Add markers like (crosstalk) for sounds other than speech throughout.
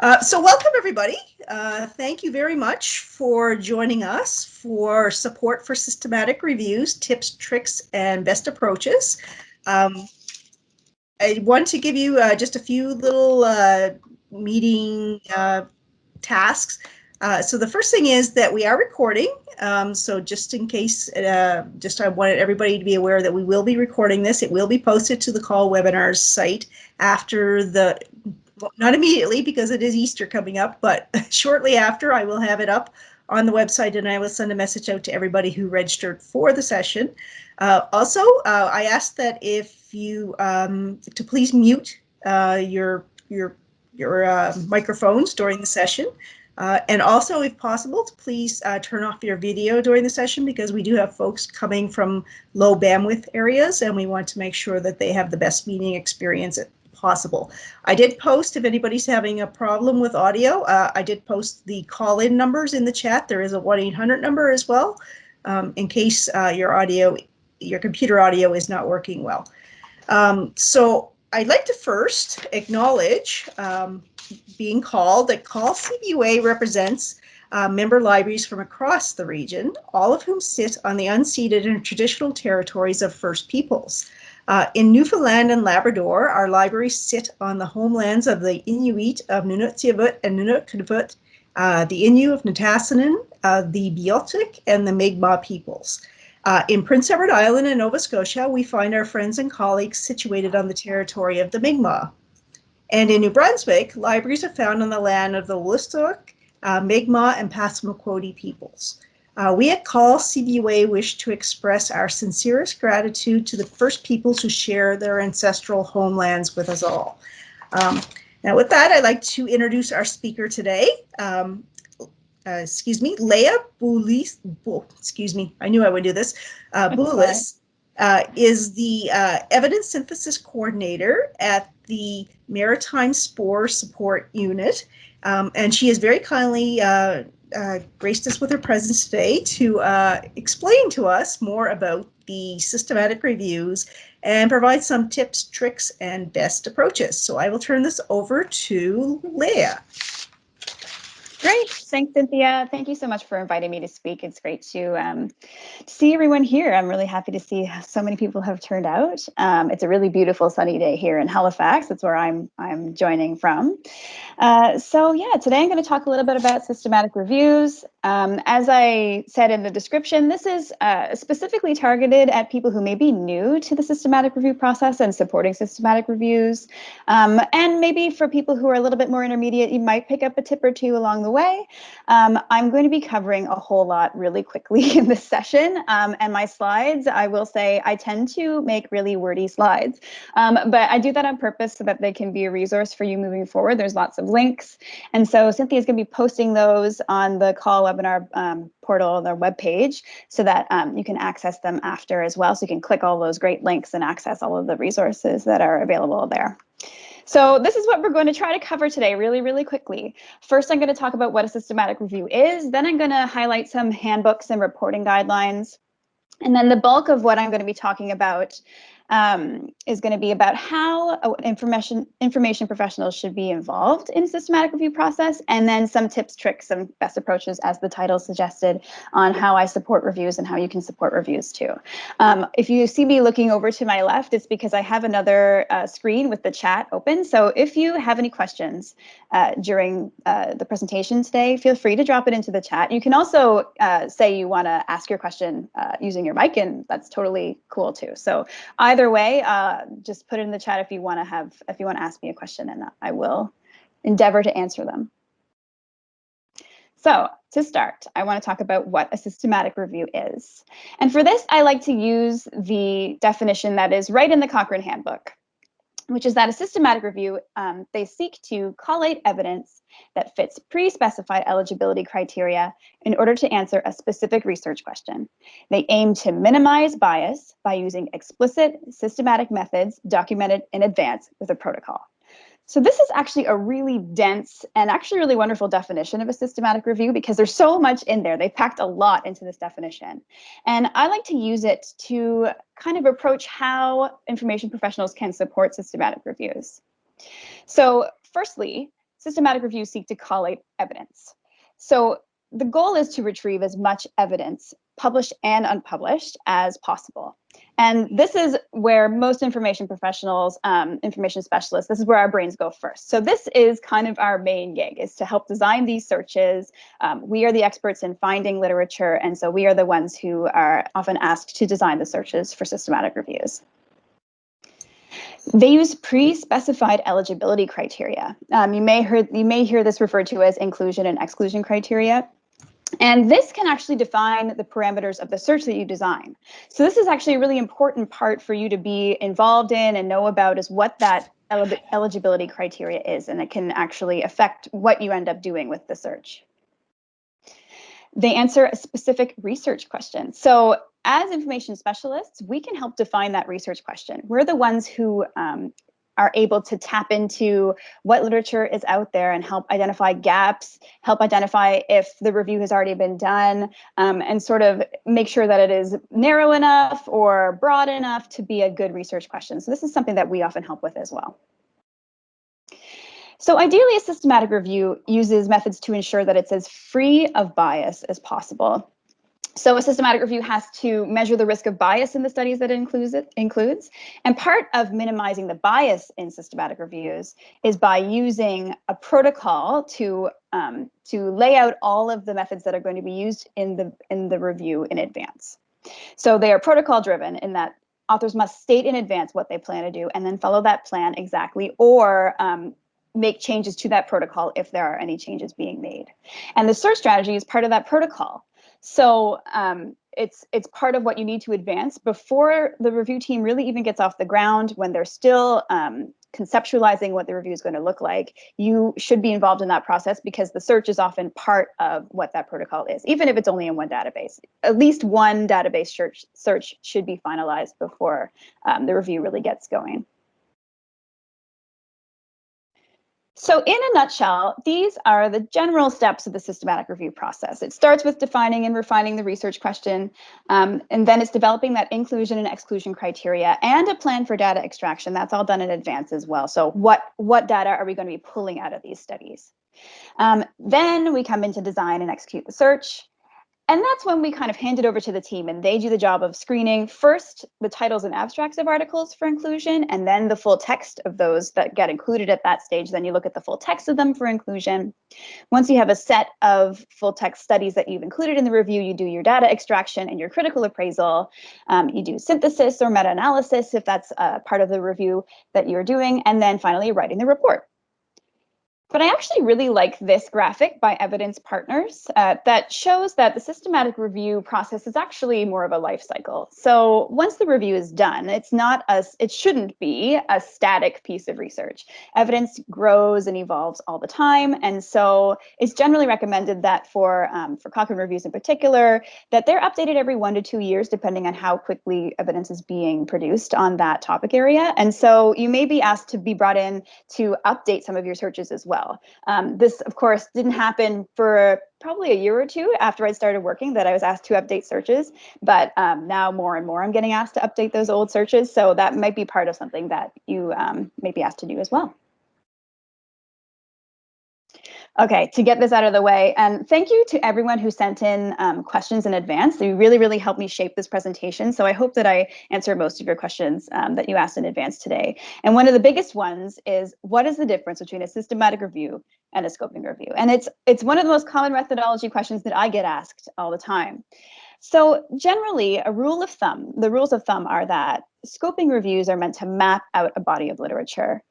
Uh, so welcome everybody. Uh, thank you very much for joining us for support for systematic reviews, tips, tricks, and best approaches. Um, I want to give you uh, just a few little uh, meeting uh, tasks. So the first thing is that we are recording. Um, so just in case, just I wanted everybody to be aware that we will be recording this. It will be posted to the CAUL webinars site after the not immediately because it is Easter coming up, but (laughs) shortly after I will have it up on the website and I will send a message out to everybody who registered for the session. Uh, also, uh, I ask that if you um, to please mute uh, your your your uh, microphones during the session. Uh, and also, if possible, to please uh, turn off your video during the session because we do have folks coming from low bandwidth areas and we want to make sure that they have the best meeting experience possible. I did post if anybody's having a problem with audio. Uh, I did post the call-in numbers in the chat. There is a 1-800 number as well um, in case uh, your audio, your computer audio is not working well. Um, so I'd like to first acknowledge um, being called that CAUL CBUA represents uh, member libraries from across the region, all of whom sit on the unceded and traditional territories of First Peoples. Uh, in Newfoundland and Labrador, our libraries sit on the homelands of the Inuit of Nunatsiavut and Nunavut, uh, the Innu of Nitassinan, uh, the Beothuk, and the Mi'kmaq peoples. Uh, in Prince Edward Island and Nova Scotia, we find our friends and colleagues situated on the territory of the Mi'kmaq. And in New Brunswick, libraries are found on the land of the Wolastoq, uh, Mi'kmaq, and Passamaquoddy peoples. Uh, we at CAUL CBUA wish to express our sincerest gratitude to the first peoples who share their ancestral homelands with us all. Um, now with that, I'd like to introduce our speaker today. Um, uh, excuse me, Leah Boulos, excuse me, I knew I would do this. Uh, Boulos uh, is the uh, evidence synthesis coordinator at the Maritime SPOR Support Unit. Um, and she has very kindly uh, graced us with her presence today to uh, explain to us more about the systematic reviews and provide some tips, tricks, and best approaches. So I will turn this over to Leah. Great. Thanks, Cynthia. Thank you so much for inviting me to speak. It's great to, um, see everyone here. I'm really happy to see so many people have turned out. Um, it's a really beautiful sunny day here in Halifax. That's where I'm, I'm joining from. Uh, so yeah, today I'm going to talk a little bit about systematic reviews. Um, as I said in the description, this is uh, specifically targeted at people who may be new to the systematic review process and supporting systematic reviews. Um, and maybe for people who are a little bit more intermediate, you might pick up a tip or two along the way. Um, I'm going to be covering a whole lot really quickly (laughs) in this session. Um, and my slides, I will say I tend to make really wordy slides, um, but I do that on purpose so that they can be a resource for you moving forward. There's lots of links. And so Cynthia is going to be posting those on the CAUL webinar um, portal, their webpage, so that um, you can access them after as well. So you can click all those great links and access all of the resources that are available there. So this is what we're going to try to cover today really, really quickly. First, I'm going to talk about what a systematic review is. Then I'm going to highlight some handbooks and reporting guidelines. And then the bulk of what I'm going to be talking about um, is going to be about how uh, information information professionals should be involved in systematic review process, and then some tips, tricks, and best approaches, as the title suggested, on how I support reviews and how you can support reviews too. Um, if you see me looking over to my left, it's because I have another uh, screen with the chat open. So if you have any questions uh, during uh, the presentation today, feel free to drop it into the chat. You can also uh, say you want to ask your question uh, using your mic, and that's totally cool too. So I either way, uh, just put it in the chat if you want to have, if you want to ask me a question and I will endeavor to answer them. So to start, I want to talk about what a systematic review is. And for this, I like to use the definition that is right in the Cochrane Handbook which is that a systematic review, um, they seek to collate evidence that fits pre-specified eligibility criteria in order to answer a specific research question. They aim to minimize bias by using explicit systematic methods documented in advance with a protocol. So this is actually a really dense and actually really wonderful definition of a systematic review because there's so much in there. They packed a lot into this definition. And I like to use it to kind of approach how information professionals can support systematic reviews. So firstly, systematic reviews seek to collate evidence. So the goal is to retrieve as much evidence, published and unpublished, as possible. And this is where most information professionals, um, information specialists, this is where our brains go first. So this is kind of our main gig, is to help design these searches. Um, we are the experts in finding literature, and so we are the ones who are often asked to design the searches for systematic reviews. They use pre-specified eligibility criteria. Um, you may heard you may hear this referred to as inclusion and exclusion criteria. And this can actually define the parameters of the search that you design. So this is actually a really important part for you to be involved in and know about is what that eligibility criteria is, and it can actually affect what you end up doing with the search. They answer a specific research question. So as information specialists, we can help define that research question. We're the ones who um, are able to tap into what literature is out there and help identify gaps, help identify if the review has already been done, um, and sort of make sure that it is narrow enough or broad enough to be a good research question. So this is something that we often help with as well. So ideally, a systematic review uses methods to ensure that it's as free of bias as possible. So a systematic review has to measure the risk of bias in the studies that it includes, it includes. And part of minimizing the bias in systematic reviews is by using a protocol to, um, to lay out all of the methods that are going to be used in the, in the review in advance. So they are protocol driven in that authors must state in advance what they plan to do and then follow that plan exactly or um, make changes to that protocol if there are any changes being made. And the search strategy is part of that protocol. So um, it's it's part of what you need to advance before the review team really even gets off the ground when they're still um, conceptualizing what the review is going to look like. You should be involved in that process because the search is often part of what that protocol is, even if it's only in one database. At least one database search, search should be finalized before um, the review really gets going. So in a nutshell, these are the general steps of the systematic review process. It starts with defining and refining the research question, um, and then it's developing that inclusion and exclusion criteria and a plan for data extraction. That's all done in advance as well. So what, what data are we going to be pulling out of these studies? Um, then we come into design and execute the search. And that's when we kind of hand it over to the team and they do the job of screening first the titles and abstracts of articles for inclusion and then the full text of those that get included at that stage. Then you look at the full text of them for inclusion. Once you have a set of full text studies that you've included in the review, you do your data extraction and your critical appraisal. Um, you do synthesis or meta-analysis if that's part of the review that you're doing. And then finally writing the report. But I actually really like this graphic by Evidence Partners uh, that shows that the systematic review process is actually more of a life cycle. So once the review is done, it's not a, it shouldn't be a static piece of research. Evidence grows and evolves all the time. And so it's generally recommended that for, um, for Cochrane reviews in particular, that they're updated every one to two years, depending on how quickly evidence is being produced on that topic area. And so you may be asked to be brought in to update some of your searches as well well. Um, this, of course, didn't happen for probably a year or two after I started working that I was asked to update searches, but um, now more and more I'm getting asked to update those old searches. So that might be part of something that you um, may be asked to do as well. Okay, to get this out of the way, and thank you to everyone who sent in um, questions in advance. They really, really helped me shape this presentation. So I hope that I answered most of your questions um, that you asked in advance today. And one of the biggest ones is, what is the difference between a systematic review and a scoping review? And it's, it's one of the most common methodology questions that I get asked all the time. So generally, a rule of thumb, the rules of thumb are that scoping reviews are meant to map out a body of literature.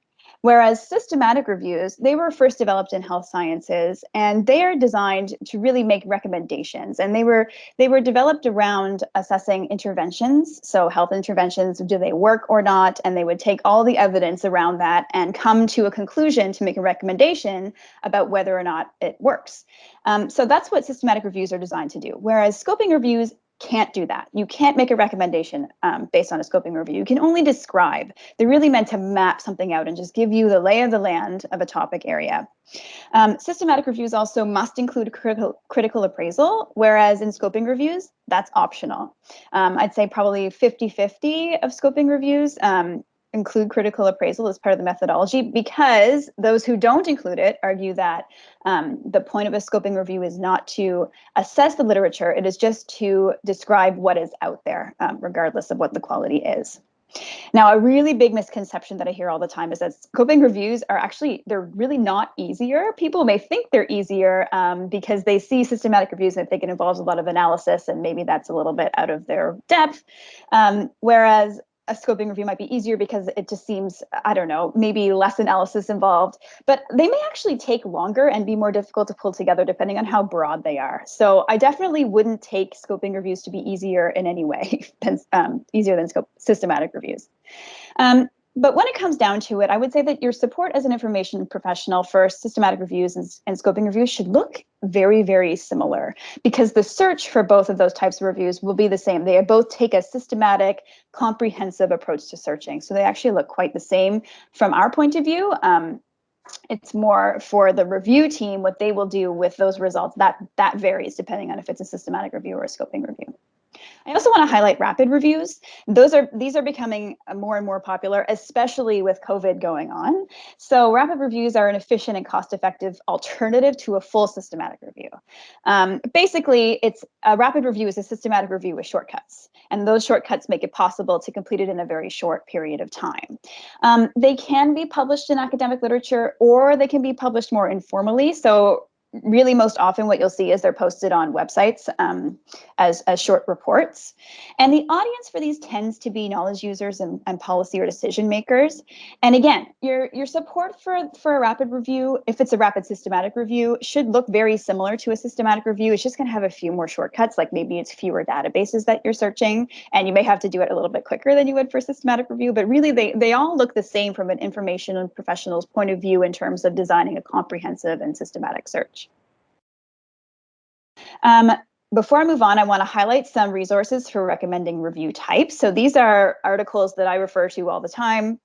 Whereas systematic reviews, they were first developed in health sciences and they are designed to really make recommendations. And they were they were developed around assessing interventions. So health interventions, do they work or not? And they would take all the evidence around that and come to a conclusion to make a recommendation about whether or not it works. Um, so that's what systematic reviews are designed to do. Whereas scoping reviews can't do that. You can't make a recommendation um, based on a scoping review. You can only describe. They're really meant to map something out and just give you the lay of the land of a topic area. Um, systematic reviews also must include critical, critical appraisal, whereas in scoping reviews, that's optional. Um, I'd say probably 50-50 of scoping reviews um, include critical appraisal as part of the methodology because those who don't include it argue that um, the point of a scoping review is not to assess the literature, it is just to describe what is out there, um, regardless of what the quality is. Now, a really big misconception that I hear all the time is that scoping reviews are actually, they're really not easier. People may think they're easier um, because they see systematic reviews and think it involves a lot of analysis and maybe that's a little bit out of their depth. Um, whereas a scoping review might be easier because it just seems, I don't know, maybe less analysis involved, but they may actually take longer and be more difficult to pull together depending on how broad they are. So I definitely wouldn't take scoping reviews to be easier in any way (laughs) than um, easier than scope systematic reviews. Um, but when it comes down to it, I would say that your support as an information professional for systematic reviews and, and, scoping reviews should look very, very similar because the search for both of those types of reviews will be the same. They both take a systematic, comprehensive approach to searching. So they actually look quite the same from our point of view. Um, it's more for the review team, what they will do with those results, that, that varies depending on if it's a systematic review or a scoping review. I also want to highlight rapid reviews. Those are these are becoming more and more popular, especially with COVID going on. So rapid reviews are an efficient and cost-effective alternative to a full systematic review. Um, basically, it's a rapid review is a systematic review with shortcuts, and those shortcuts make it possible to complete it in a very short period of time. Um, they can be published in academic literature, or they can be published more informally. So really most often what you'll see is they're posted on websites um, as, as short reports. And the audience for these tends to be knowledge users and, and policy or decision makers. And again, your, your support for, for a rapid review, if it's a rapid systematic review, should look very similar to a systematic review. It's just going to have a few more shortcuts, like maybe it's fewer databases that you're searching, and you may have to do it a little bit quicker than you would for systematic review, but really they, they all look the same from an information and professionals point of view in terms of designing a comprehensive and systematic search. Um, before I move on, I want to highlight some resources for recommending review types. So these are articles that I refer to all the time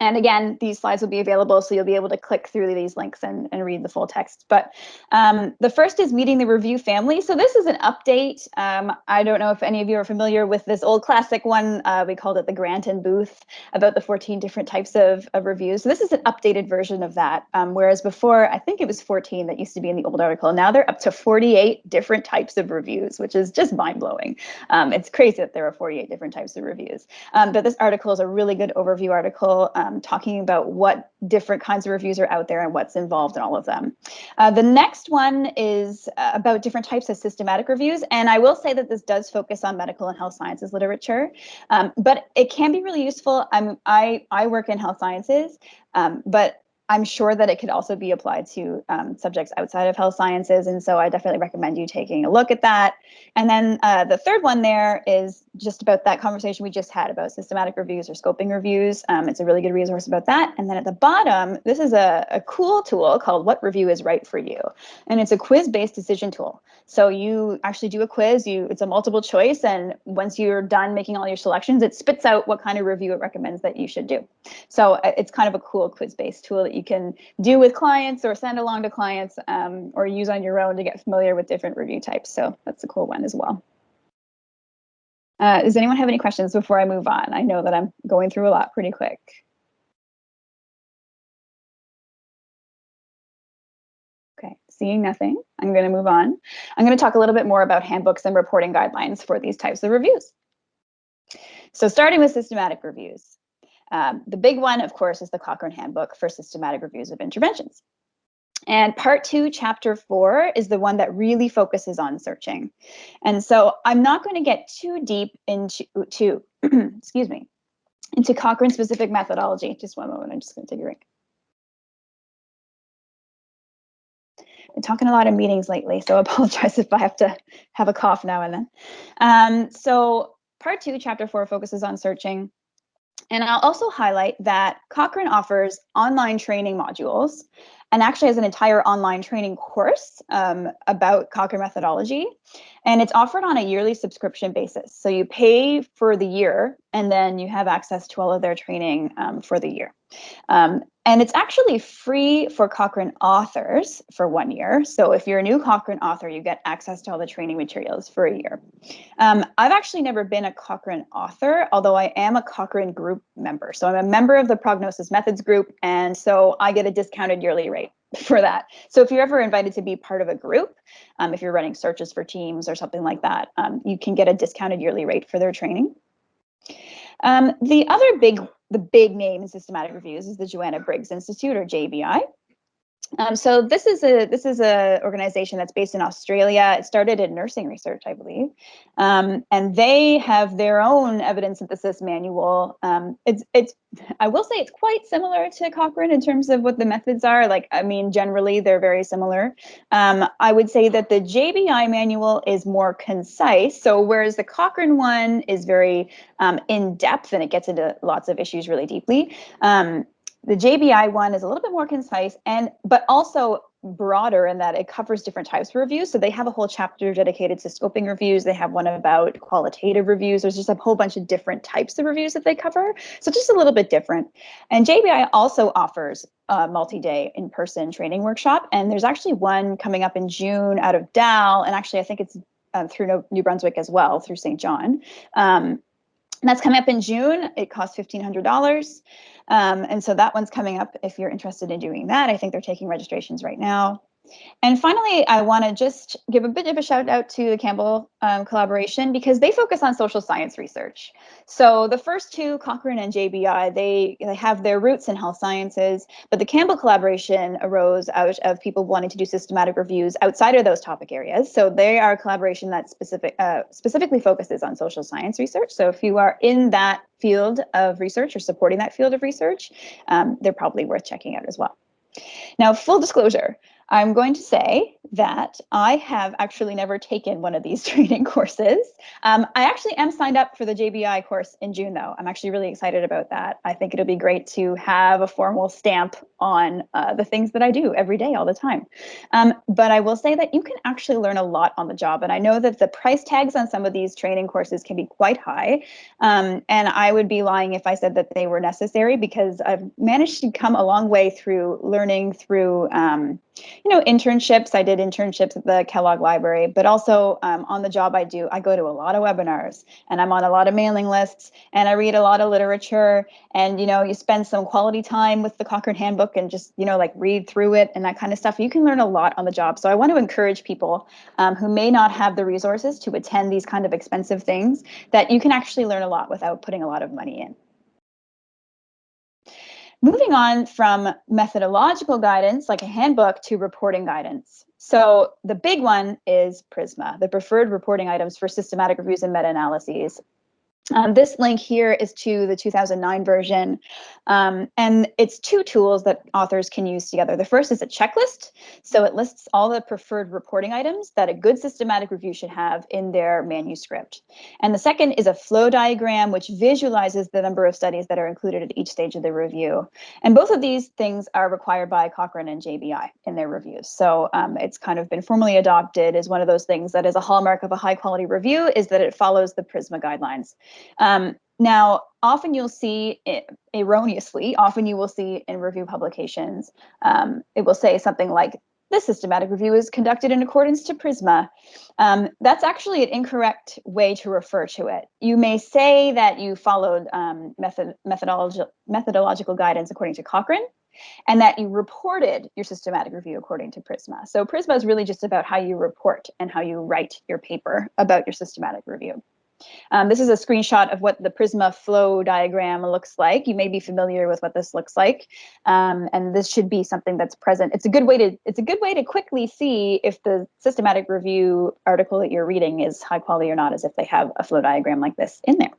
and again, these slides will be available, so you'll be able to click through these links and, and read the full text. But um, the first is meeting the review family. So this is an update. Um, I don't know if any of you are familiar with this old classic one. Uh, we called it the Grant and Booth about the 14 different types of, of reviews. So this is an updated version of that. Um, whereas before, I think it was 14 that used to be in the old article. Now they're up to 48 different types of reviews, which is just mind blowing. Um, it's crazy that there are 48 different types of reviews. Um, but this article is a really good overview article um, talking about what different kinds of reviews are out there and what's involved in all of them. Uh, the next one is uh, about different types of systematic reviews. And I will say that this does focus on medical and health sciences literature, um, but it can be really useful. I'm, I, I work in health sciences, um, but I'm sure that it could also be applied to um, subjects outside of health sciences. And so I definitely recommend you taking a look at that. And then uh, the third one there is just about that conversation we just had about systematic reviews or scoping reviews. Um, it's a really good resource about that. And then at the bottom, this is a, a cool tool called What Review is Right for You. And it's a quiz-based decision tool. So you actually do a quiz, you it's a multiple choice. And once you're done making all your selections, it spits out what kind of review it recommends that you should do. So uh, it's kind of a cool quiz-based tool that you can do with clients or send along to clients um, or use on your own to get familiar with different review types. So that's a cool one as well. Uh, does anyone have any questions before I move on? I know that I'm going through a lot pretty quick. Okay, seeing nothing, I'm going to move on. I'm going to talk a little bit more about handbooks and reporting guidelines for these types of reviews. So starting with systematic reviews. Um, the big one, of course, is the Cochrane Handbook for Systematic Reviews of Interventions. And part two, chapter four, is the one that really focuses on searching. And so I'm not going to get too deep into, to, (clears throat) excuse me, into Cochrane specific methodology. Just one moment, I'm just going to take a drink. Been talking a lot of meetings lately, so I (laughs) apologize if I have to have a cough now and then. Um, so part two, chapter four, focuses on searching. And I'll also highlight that Cochrane offers online training modules and actually has an entire online training course um, about Cochrane methodology. And it's offered on a yearly subscription basis. So you pay for the year and then you have access to all of their training um, for the year. Um, and it's actually free for Cochrane authors for one year. So if you're a new Cochrane author, you get access to all the training materials for a year. Um, I've actually never been a Cochrane author, although I am a Cochrane group member. So I'm a member of the Prognosis Methods group, and so I get a discounted yearly rate for that. So if you're ever invited to be part of a group, um, if you're running searches for teams or something like that, um, you can get a discounted yearly rate for their training. Um, the other big the big name in systematic reviews is the Joanna Briggs Institute or JBI. Um, so this is a this is a organization that's based in Australia. It started in nursing research, I believe, um, and they have their own evidence synthesis manual. Um, it's it's I will say it's quite similar to Cochrane in terms of what the methods are. Like I mean, generally they're very similar. Um, I would say that the JBI manual is more concise. So whereas the Cochrane one is very um, in depth and it gets into lots of issues really deeply. The JBI one is a little bit more concise and but also broader in that it covers different types of reviews. So they have a whole chapter dedicated to scoping reviews. They have one about qualitative reviews. There's just a whole bunch of different types of reviews that they cover. So just a little bit different. And JBI also offers a multi-day in-person training workshop. And there's actually one coming up in June out of Dal. And actually, I think it's um, through New Brunswick as well, through St. John. Um, and that's coming up in June. It costs $1,500. Um, and so that one's coming up if you're interested in doing that. I think they're taking registrations right now. And finally, I want to just give a bit of a shout out to the Campbell um, collaboration because they focus on social science research. So the first two, Cochrane and JBI, they, they have their roots in health sciences, but the Campbell collaboration arose out of people wanting to do systematic reviews outside of those topic areas. So they are a collaboration that specific, uh, specifically focuses on social science research. So if you are in that field of research or supporting that field of research, um, they're probably worth checking out as well. Now, full disclosure, I'm going to say that I have actually never taken one of these (laughs) training courses. Um, I actually am signed up for the JBI course in June, though. I'm actually really excited about that. I think it'll be great to have a formal stamp on uh, the things that I do every day, all the time. Um, but I will say that you can actually learn a lot on the job. And I know that the price tags on some of these training courses can be quite high. Um, and I would be lying if I said that they were necessary because I've managed to come a long way through learning through um, you know, internships. I did internships at the Kellogg Library, but also um, on the job I do, I go to a lot of webinars and I'm on a lot of mailing lists and I read a lot of literature. And, you know, you spend some quality time with the Cochrane Handbook and just, you know, like read through it and that kind of stuff. You can learn a lot on the job. So I want to encourage people um, who may not have the resources to attend these kind of expensive things that you can actually learn a lot without putting a lot of money in. Moving on from methodological guidance, like a handbook, to reporting guidance. So the big one is PRISMA, the preferred reporting items for systematic reviews and meta-analyses. Um, this link here is to the 2009 version, um, and it's two tools that authors can use together. The first is a checklist, so it lists all the preferred reporting items that a good systematic review should have in their manuscript. And the second is a flow diagram, which visualizes the number of studies that are included at each stage of the review. And both of these things are required by Cochrane and JBI in their reviews. So um, it's kind of been formally adopted as one of those things that is a hallmark of a high quality review is that it follows the PRISMA guidelines. Um, now, often you'll see, it, erroneously, often you will see in review publications, um, it will say something like, this systematic review is conducted in accordance to PRISMA. Um, that's actually an incorrect way to refer to it. You may say that you followed um, method, methodological, methodological guidance according to Cochrane, and that you reported your systematic review according to PRISMA. So PRISMA is really just about how you report and how you write your paper about your systematic review. Um, this is a screenshot of what the Prisma flow diagram looks like. You may be familiar with what this looks like. Um, and this should be something that's present. It's a good way to it's a good way to quickly see if the systematic review article that you're reading is high quality or not, as if they have a flow diagram like this in there.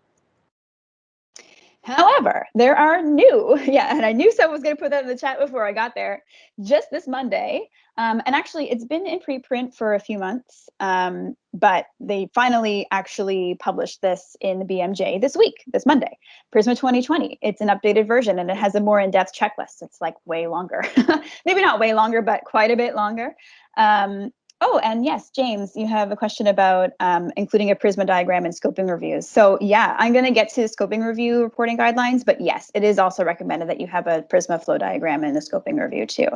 However, there are new, (laughs) yeah, and I knew someone was going to put that in the chat before I got there, just this Monday. Um, and actually, it's been in preprint for a few months, um, but they finally actually published this in the BMJ this week, this Monday, Prisma 2020. It's an updated version and it has a more in-depth checklist. It's like way longer, (laughs) maybe not way longer, but quite a bit longer. Um, Oh, and yes, James, you have a question about um, including a Prisma diagram in scoping reviews. So yeah, I'm going to get to scoping review reporting guidelines, but yes, it is also recommended that you have a Prisma flow diagram in the scoping review too.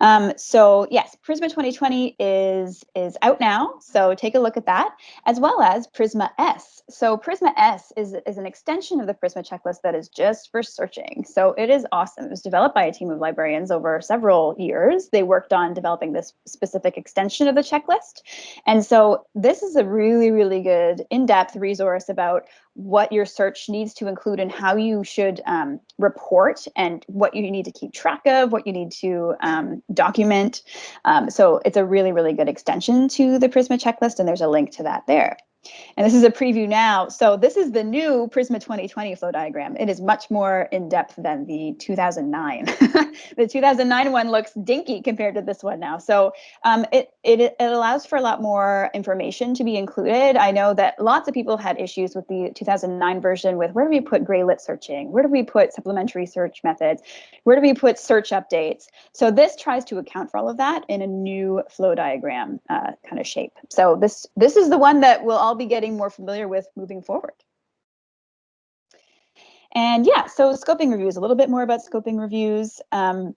Um, so yes, Prisma 2020 is, is out now, so take a look at that, as well as Prisma S. So Prisma S is, is an extension of the Prisma checklist that is just for searching. So it is awesome. It was developed by a team of librarians over several years. They worked on developing this specific extension of the checklist. And so this is a really, really good in-depth resource about what your search needs to include and how you should um, report and what you need to keep track of, what you need to um, document. Um, so it's a really, really good extension to the Prisma checklist, and there's a link to that there. And this is a preview now. So this is the new Prisma 2020 flow diagram. It is much more in depth than the 2009. (laughs) the 2009 one looks dinky compared to this one now. So um, it, it, it allows for a lot more information to be included. I know that lots of people had issues with the 2009 version with where do we put gray lit searching? Where do we put supplementary search methods? Where do we put search updates? So this tries to account for all of that in a new flow diagram uh, kind of shape. So this, this is the one that will all all be getting more familiar with moving forward. And yeah, so scoping reviews, a little bit more about scoping reviews. Um,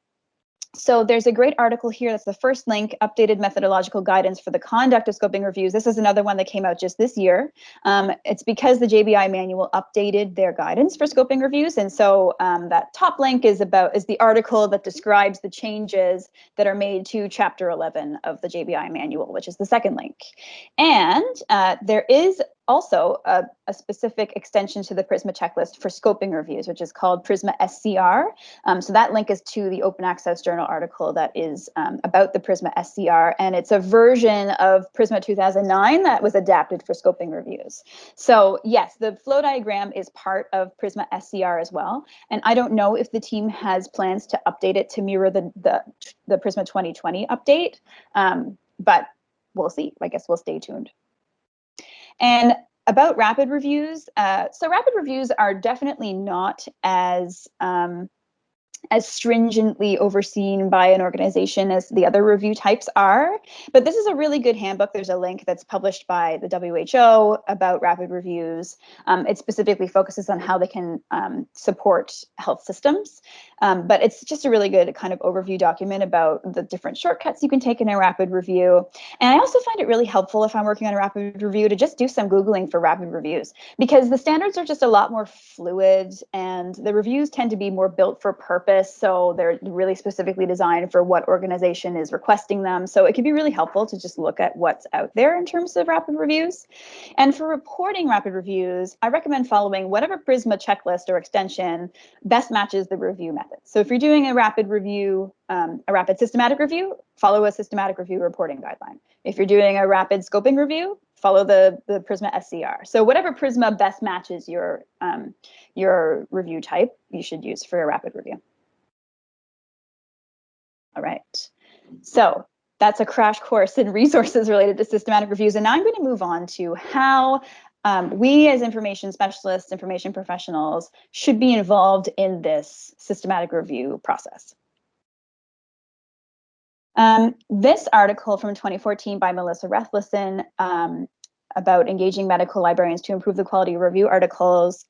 so there's a great article here. That's the first link, updated methodological guidance for the conduct of scoping reviews. This is another one that came out just this year. Um, it's because the JBI manual updated their guidance for scoping reviews. And so um, that top link is about is the article that describes the changes that are made to chapter 11 of the JBI manual, which is the second link. And uh, there is also a, a, specific extension to the Prisma checklist for scoping reviews, which is called Prisma SCR. Um, so that link is to the Open Access Journal article that is um, about the Prisma SCR, and it's a version of Prisma 2009 that was adapted for scoping reviews. So yes, the flow diagram is part of Prisma SCR as well, and I don't know if the team has plans to update it to mirror the, the, the Prisma 2020 update, um, but we'll see. I guess we'll stay tuned. And about rapid reviews, uh, so rapid reviews are definitely not as um, as stringently overseen by an organization as the other review types are. But this is a really good handbook. There's a link that's published by the WHO about rapid reviews. Um, it specifically focuses on how they can um, support health systems. Um, but it's just a really good kind of overview document about the different shortcuts you can take in a rapid review. And I also find it really helpful if I'm working on a rapid review to just do some Googling for rapid reviews because the standards are just a lot more fluid and the reviews tend to be more built for purpose purpose. So they're really specifically designed for what organization is requesting them. So it can be really helpful to just look at what's out there in terms of rapid reviews. And for reporting rapid reviews, I recommend following whatever Prisma checklist or extension best matches the review method. So if you're doing a rapid review, um, a rapid systematic review, follow a systematic review reporting guideline. If you're doing a rapid scoping review, follow the, the Prisma SCR. So whatever Prisma best matches your, um, your review type, you should use for a rapid review. All right. So that's a crash course in (laughs) resources related to systematic reviews. And now I'm going to move on to how um, we as information specialists, information professionals should be involved in this systematic review process. Um, this article from 2014 by Melissa Rethlefsen um, about engaging medical librarians to improve the quality of review articles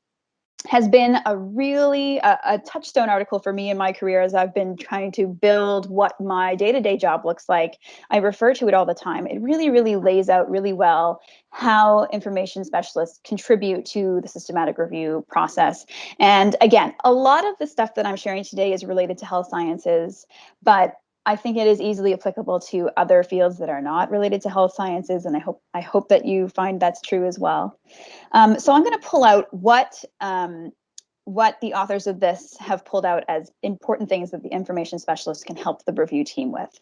has been a really a, a, touchstone article for me in my career as I've been trying to build what my day-to-day -day job looks like. I refer to it all the time. It really, really lays out really well how information specialists contribute to the systematic review process. And again, a lot of the stuff that I'm sharing today is related to health sciences, but I think it is easily applicable to other fields that are not related to health sciences, and I hope I hope that you find that's true as well. Um, so I'm going to pull out what um, what the authors of this have pulled out as important things that the information specialist can help the review team with.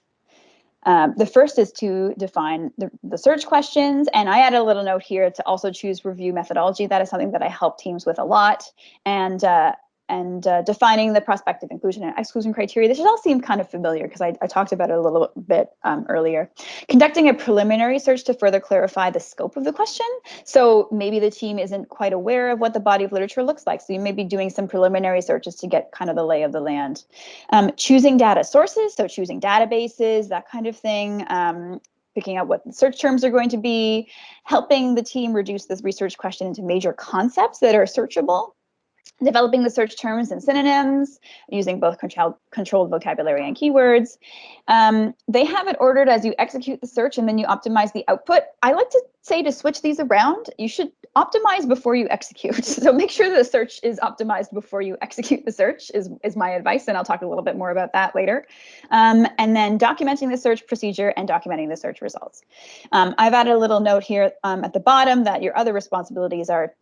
Um, the first is to define the, the search questions, and I added a little note here to also choose review methodology. That is something that I help teams with a lot. And uh, and uh, defining the prospective inclusion and exclusion criteria. This should all seem kind of familiar because I, I, talked about it a little bit um, earlier. Conducting a preliminary search to further clarify the scope of the question. So maybe the team isn't quite aware of what the body of literature looks like. So you may be doing some preliminary searches to get kind of the lay of the land. Um, choosing data sources, so choosing databases, that kind of thing. Um, picking out what the search terms are going to be, helping the team reduce this research question into major concepts that are searchable developing the search terms and synonyms, using both control, controlled vocabulary and keywords. Um, they have it ordered as you execute the search and then you optimize the output. I like to say to switch these around, you should optimize before you execute. (laughs) So make sure the search is optimized before you execute the search is, is my advice, and I'll talk a little bit more about that later. Um, and then documenting the search procedure and documenting the search results. Um, I've added a little note here um, at the bottom that your other responsibilities are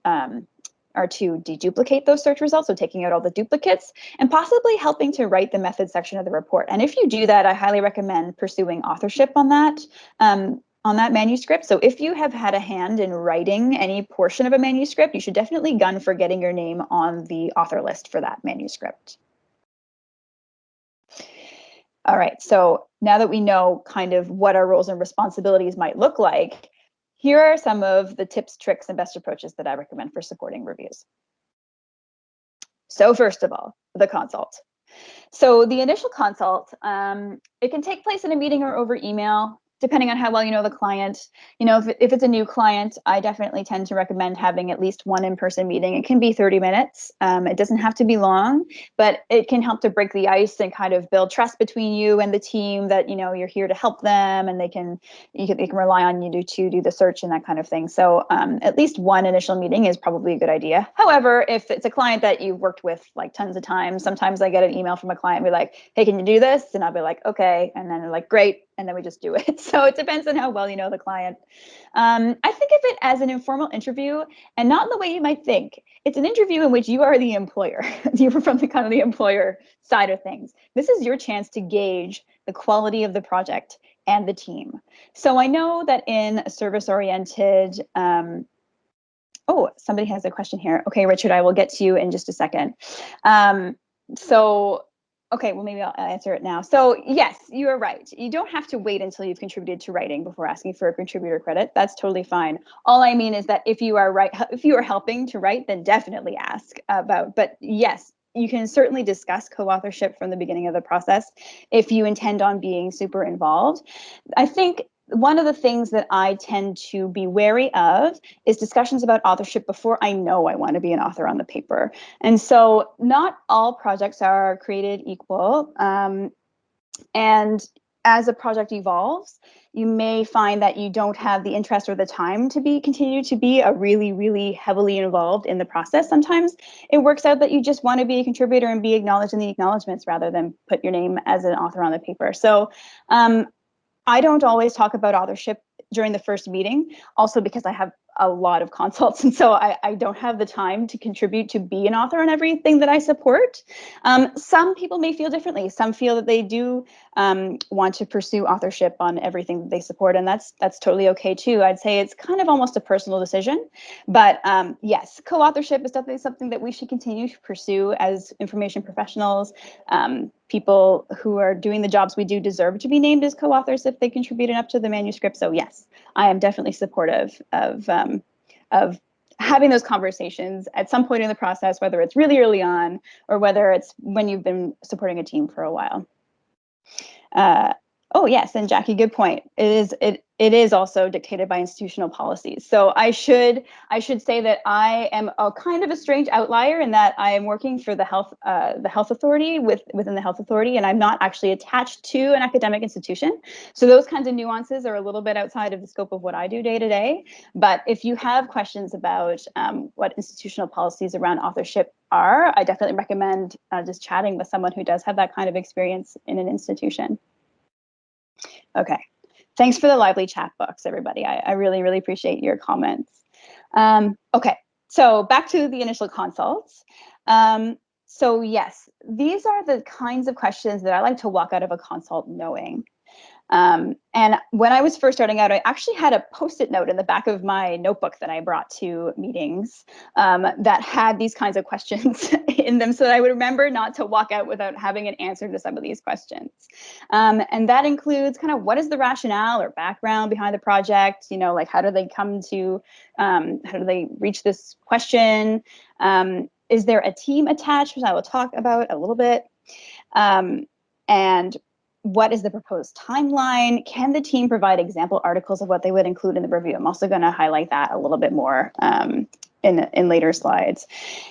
are to deduplicate those search results, so taking out all the duplicates, and possibly helping to write the method section of the report. And if you do that, I highly recommend pursuing authorship on that. Um, on that manuscript. So if you have had a hand in writing any portion of a manuscript, you should definitely gun for getting your name on the author list for that manuscript. All right, so now that we know kind of what our roles and responsibilities might look like, here are some of the tips, tricks, and best approaches that I recommend for supporting reviews. So first of all, the consult. So the initial consult, um, it can take place in a meeting or over email depending on how well you know the client. You know, if, if it's a new client, I definitely tend to recommend having at least one in-person meeting. It can be 30 minutes. Um, it doesn't have to be long, but it can help to break the ice and kind of build trust between you and the team that, you know, you're here to help them and they can, you can, they can rely on you to, to do the search and that kind of thing. So um, at least one initial meeting is probably a good idea. However, if it's a client that you've worked with like tons of times, sometimes I get an email from a client and be like, hey, can you do this? And I'll be like, okay. And then they're like, great, and then we just do it. (laughs) So it depends on how well you know the client. Um, I think of it as an informal interview and not in the way you might think. It's an interview in which you are the employer. (laughs) You're from the kind of the employer side of things. This is your chance to gauge the quality of the project and the team. So I know that in service oriented, um, oh, somebody has a question here. Okay, Richard, I will get to you in just a second. Um, so Okay, well, maybe I'll answer it now. So yes, you are right. You don't have to wait until you've contributed to writing before asking for a contributor credit. That's totally fine. All I mean is that if you are right, if you are helping to write, then definitely ask about. But yes, you can certainly discuss co-authorship from the beginning of the process if you intend on being super involved. I think one of the things that I tend to be wary of is discussions about authorship before I know I want to be an author on the paper. And so not all projects are created equal. Um, and as a project evolves, you may find that you don't have the interest or the time to be continue to be a really, really heavily involved in the process. Sometimes it works out that you just want to be a contributor and be acknowledged in the acknowledgements rather than put your name as an author on the paper. So um, I don't always talk about authorship during the first meeting, also because I have a lot of (laughs) consults. And so I, I don't have the time to contribute to be an author on everything that I support. Um, some people may feel differently. Some feel that they do um, want to pursue authorship on everything that they support. And that's that's totally okay too. I'd say it's kind of almost a personal decision. But um, yes, co-authorship is definitely something that we should continue to pursue as information professionals. People who are doing the jobs we do deserve to be named as co-authors if they contribute enough to the manuscript. So yes, I am definitely supportive of um, of having those conversations at some point in the process, whether it's really early on or whether it's when you've been supporting a team for a while. Uh, oh yes, and Jackie, good point. It is it it is also dictated by institutional policies. So I should I should say that I am a kind of a strange outlier in that I am working for the health uh, the health authority with within the health authority, and I'm not actually attached to an academic institution. So those kinds of nuances are a little bit outside of the scope of what I do day to day. But if you have questions about um, what institutional policies around authorship are, I definitely recommend uh, just chatting with someone who does have that kind of experience in an institution. Okay. Thanks for the lively chat box, everybody. I, I really, really appreciate your comments. Um, okay, so back to the initial consults. Um, so yes, these are the kinds of questions that I like to walk out of a consult knowing. Um, and when I was first starting out, I actually had a post-it note in the back of my notebook that I brought to meetings um, that had these kinds of questions (laughs) in them so that I would remember not to walk out without having an answer to some of these questions. Um, and that includes kind of what is the rationale or background behind the project? You know, like how do they come to, um, how do they reach this question? Um, is there a team attached, which I will talk about a little bit? Um, and what is the proposed timeline? Can the team provide example articles of what they would include in the review? I'm also going to highlight that a little bit more um, in, in later slides.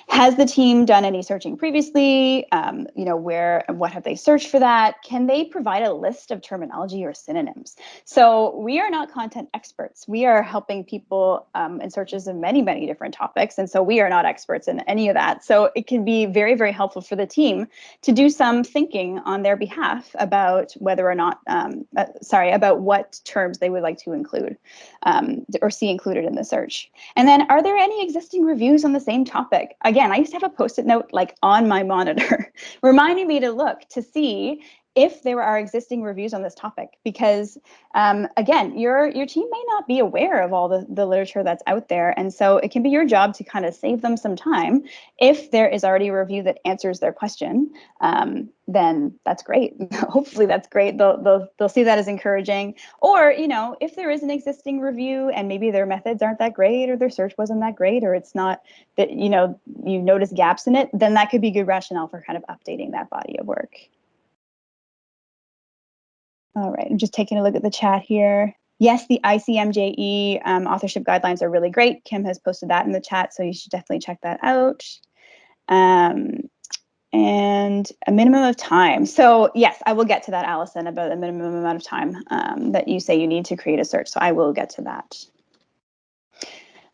Has the team done any searching previously? Um, you know, where what have they searched for that? Can they provide a list of terminology or synonyms? So we are not content experts. We are helping people um, in searches of many, many different topics. And so we are not experts in any of that. So it can be very, very helpful for the team to do some thinking on their behalf about whether or not, um, uh, sorry, about what terms they would like to include um, or see included in the search. And then are there any existing reviews on the same topic. Again, I used to have a post-it note like on my monitor, (laughs) reminding me to look to see if there are existing reviews on this topic because um, again your your team may not be aware of all the, the literature that's out there and so it can be your job to kind of save them some time. If there is already a review that answers their question um, then that's great. (laughs) Hopefully that's great. They'll, they'll they'll see that as encouraging. Or you know if there is an existing review and maybe their methods aren't that great or their search wasn't that great or it's not that you know you notice gaps in it then that could be good rationale for kind of updating that body of work all right, I'm just taking a look at the chat here. Yes, the ICMJE um, authorship guidelines are really great. Kim has posted that in the chat, so you should definitely check that out. Um, and a minimum of time. So yes, I will get to that, Allison, about the minimum amount of time um, that you say you need to create a search. So I will get to that.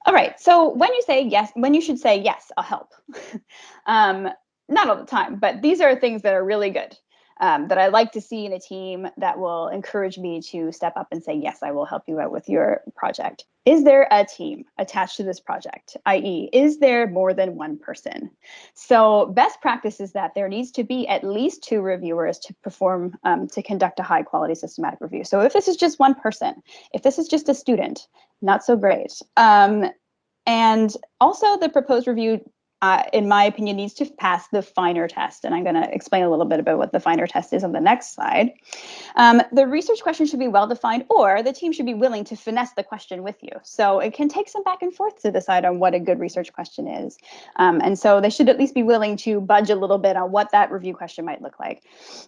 All right, so when you say yes, when you should say yes, I'll help. (laughs) um, not all the time, but these are things that are really good um, that I like to see in a team that will encourage me to step up and say, yes, I will help you out with your project. Is there a team attached to this project? i.e., is there more than one person? So best practice is that there needs to be at least two reviewers to perform, um, to conduct a high quality systematic review. So if this is just one person, if this is just a student, not so great. Um, and also the proposed review uh, in my opinion, needs to pass the FINER test. And I'm going to explain a little bit about what the FINER test is on the next slide. Um, the research question should be well defined, or the team should be willing to finesse the question with you. So it can take some back and forth to decide on what a good research question is. Um, and so they should at least be willing to budge a little bit on what that review question might look like.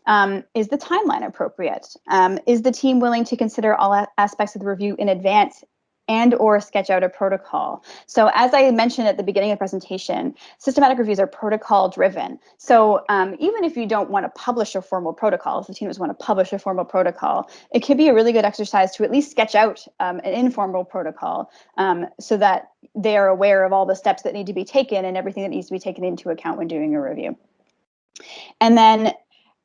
Um, is the timeline appropriate? Um, is the team willing to consider all aspects of the review in advance and or sketch out a protocol. So as I mentioned at the beginning of the presentation, systematic reviews are protocol driven. So um, even if you don't want to publish a formal protocol, if the team doesn't want to publish a formal protocol, it could be a really good exercise to at least sketch out um, an informal protocol um, so that they are aware of all the steps that need to be taken and everything that needs to be taken into account when doing a review. And then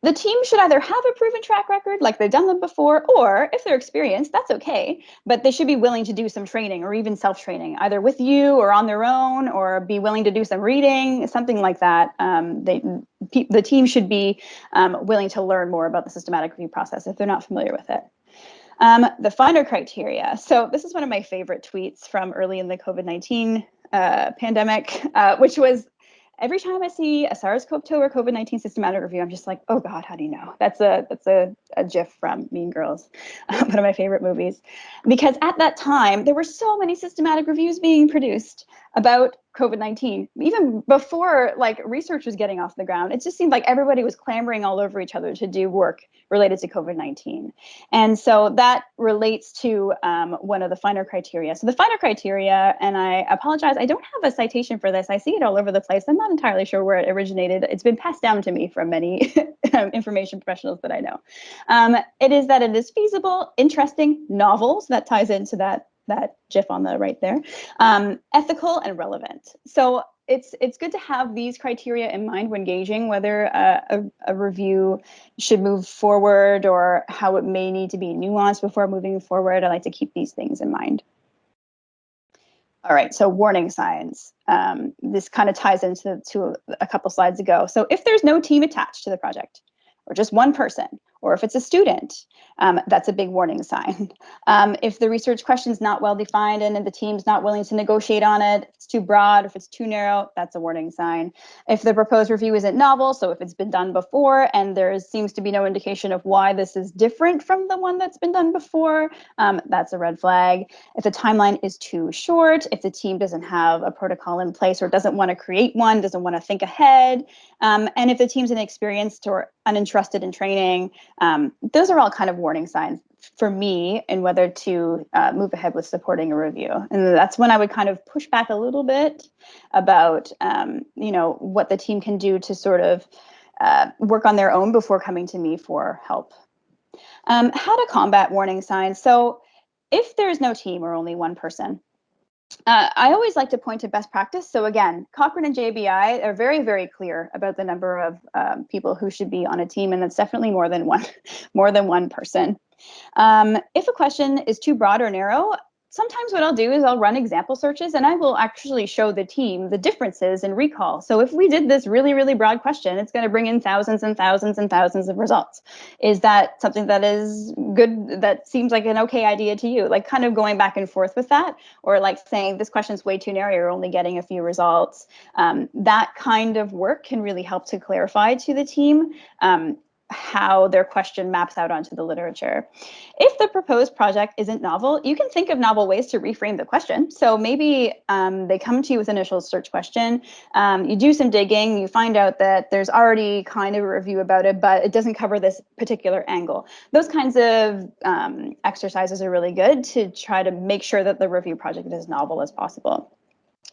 the team should either have a proven track record, like they've done them before, or if they're experienced, that's okay. But they should be willing to do some training or even self training, either with you or on their own, or be willing to do some reading, something like that. Um, they, the team should be um, willing to learn more about the systematic review process if they're not familiar with it. Um, the FINER criteria. So this is one of my favorite tweets from early in the COVID-19 uh, pandemic, uh, which was every time I see a SARS-CoV-2 or COVID-19 systematic review, I'm just like, oh God, how do you know? That's a that's a, a GIF from Mean Girls, (laughs) one of my favorite movies. Because at that time, there were so many systematic reviews being produced about COVID-19, even before like research was getting off the ground, it just seemed like everybody was clamoring all over each other to do work related to COVID-19. And so that relates to um, one of the FINER criteria. So the FINER criteria, and I apologize, I don't have a citation for this. I see it all over the place. I'm not entirely sure where it originated. It's been passed down to me from many (laughs) information professionals that I know. Um, it is that it is feasible, interesting, novel, so that ties into that that GIF on the right there, um, ethical and relevant. So it's it's good to have these criteria in mind when gauging whether a, a, a, review should move forward or how it may need to be nuanced before moving forward. I like to keep these things in mind. All right, so warning signs. Um, this kind of ties into to a couple slides ago. So if there's no team attached to the project, or just one person, or if it's a student, um, that's a big warning sign. (laughs) Um, if the research question is not well defined and the team's not willing to negotiate on it, it's too broad, if it's too narrow, that's a warning sign. If the proposed review isn't novel, so if it's been done before and there seems to be no indication of why this is different from the one that's been done before, um, that's a red flag. If the timeline is too short, if the team doesn't have a protocol in place or doesn't want to create one, doesn't want to think ahead, um, and if the team's inexperienced or uninterested in training, um, those are all kind of warning signs for me and whether to uh, move ahead with supporting a review. And that's when I would kind of push back a little bit about, um, you know, what the team can do to sort of uh, work on their own before coming to me for help. Um, how to combat warning signs. So if there's no team or only one person, uh, I always like to point to best practice. So again, Cochrane and JBI are very, very clear about the number of um, people who should be on a team, and that's definitely more than one, (laughs) more than one person. Um, if a question is too broad or narrow, sometimes what I'll do is I'll run example searches and I will actually show the team the differences in recall. So if we did this really, really broad question, it's going to bring in thousands and thousands and thousands of results. Is that something that is good, that seems like an okay idea to you? Like kind of going back and forth with that, or like saying this question is way too narrow, you're only getting a few results. Um, that kind of work can really help to clarify to the team. Um, how their question maps out onto the literature. If the proposed project isn't novel, you can think of novel ways to reframe the question. So maybe um, they come to you with initial search question, um, you do some digging, you find out that there's already kind of a review about it, but it doesn't cover this particular angle. Those kinds of um, exercises are really good to try to make sure that the review project is novel as possible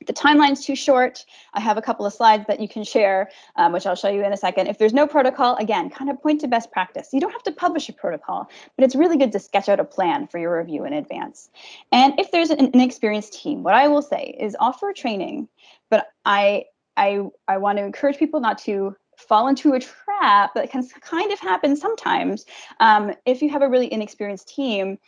the timeline's too short. I have a couple of slides that you can share, um, which I'll show you in a second. If there's no protocol, again, kind of point to best practice. You don't have to publish a protocol, but it's really good to sketch out a plan for your review in advance. And if there's an, inexperienced team, what I will say is offer training, but I, I, I want to encourage people not to fall into a trap that can kind of happen sometimes. Um, if you have a really inexperienced team,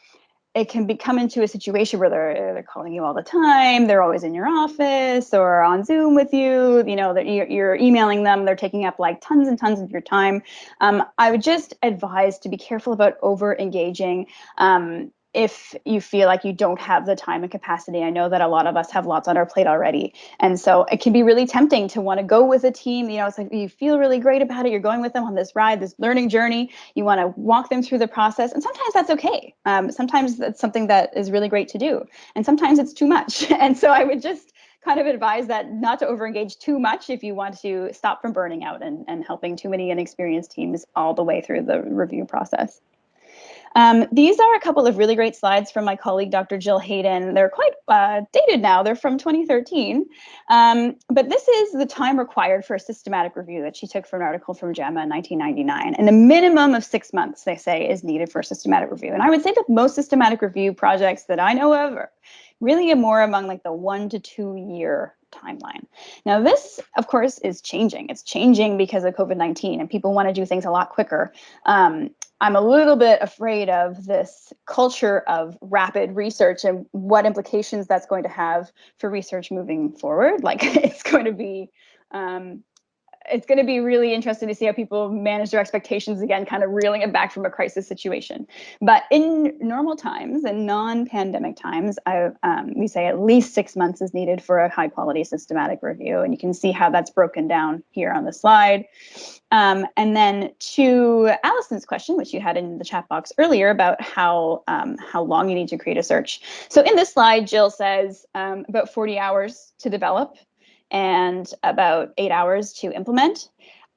it can become into a situation where they're they're calling you all the time. They're always in your office or on Zoom with you. You know that you're, you're, emailing them. They're taking up like tons and tons of your time. Um, I would just advise to be careful about over engaging. Um, if you feel like you don't have the time and capacity. I know that a lot of us have lots on our plate already. And so it can be really tempting to want to go with a team. You know, it's like you feel really great about it. You're going with them on this ride, this learning journey. You want to walk them through the process. And sometimes that's okay. Um, sometimes that's something that is really great to do. And sometimes it's too much. (laughs) And so I would just kind of advise that not to overengage too much if you want to stop from burning out and, and helping too many inexperienced teams all the way through the review process. Um, these are a couple of really great slides from my colleague, Dr. Jill Hayden. They're quite uh, dated now, they're from 2013. Um, but this is the time required for a systematic review that she took from an article from JAMA in 1999. And a minimum of six months, they say, is needed for a systematic review. And I would say that most systematic review projects that I know of are really more among like the one to two year timeline. Now this, of course, is changing. It's changing because of COVID-19 and people want to do things a lot quicker. Um, I'm a little bit afraid of this culture of rapid research and what implications that's going to have for research moving forward. (laughs) Like it's going to be um, it's going to be really interesting to see how people manage their expectations again, kind of reeling it back from a crisis situation. But in normal times and non-pandemic times, I, um, we say at least six months is needed for a high quality systematic review. And you can see how that's broken down here on the slide. Um, and then to Allison's question, which you had in the chat box earlier about how, um, how long you need to create a search. So in this slide, Jill says um, about 40 hours to develop and about eight hours to implement.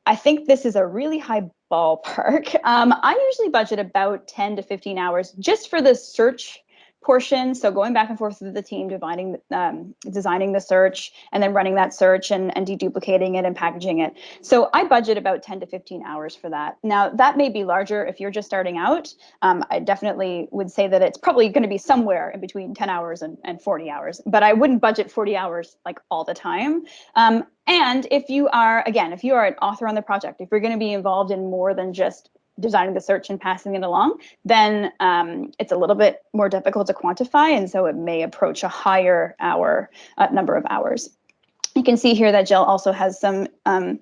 I think this is a really high ballpark. (laughs) Um, I usually budget about 10 to 15 hours just for the search portion. So going back and forth with the team, dividing, um, designing the search, and then running that search and, and deduplicating it and packaging it. So I budget about 10 to 15 hours for that. Now that may be larger if you're just starting out. Um, I definitely would say that it's probably going to be somewhere in between 10 hours and, and 40 hours, but I wouldn't budget 40 hours like all the time. Um, and if you are, again, if you are an author on the project, if you're going to be involved in more than just designing the search and passing it along, then um, it's a little bit more difficult to quantify. And so it may approach a higher hour uh, number of hours. You can see here that Jill also has some um,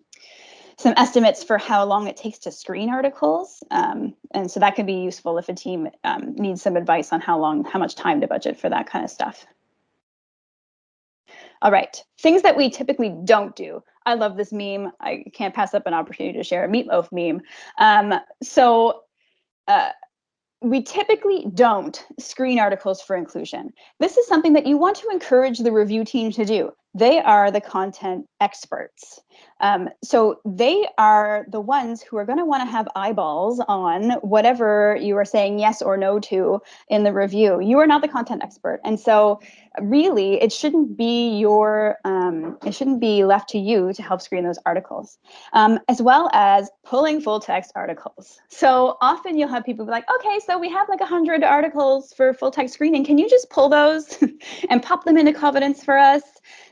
some estimates for how long it takes to screen articles. Um, and so that can be useful if a team um, needs some advice on how long, how much time to budget for that kind of stuff. All right, things that we typically don't do. I love this meme. I can't pass up an opportunity to share a meatloaf meme. Um, so uh, we typically don't screen articles for inclusion. This is something that you want to encourage the review team to do. They are the content experts. Um, so they are the ones who are going to want to have eyeballs on whatever you are saying yes or no to in the review. You are not the content expert. And so really it shouldn't be your, um, it shouldn't be left to you to help screen those articles, um, as well as pulling full text articles. So often you'll have people be like, okay, so we have like 100 articles for full text screening. Can you just pull those (laughs) and pop them into Covidence for us?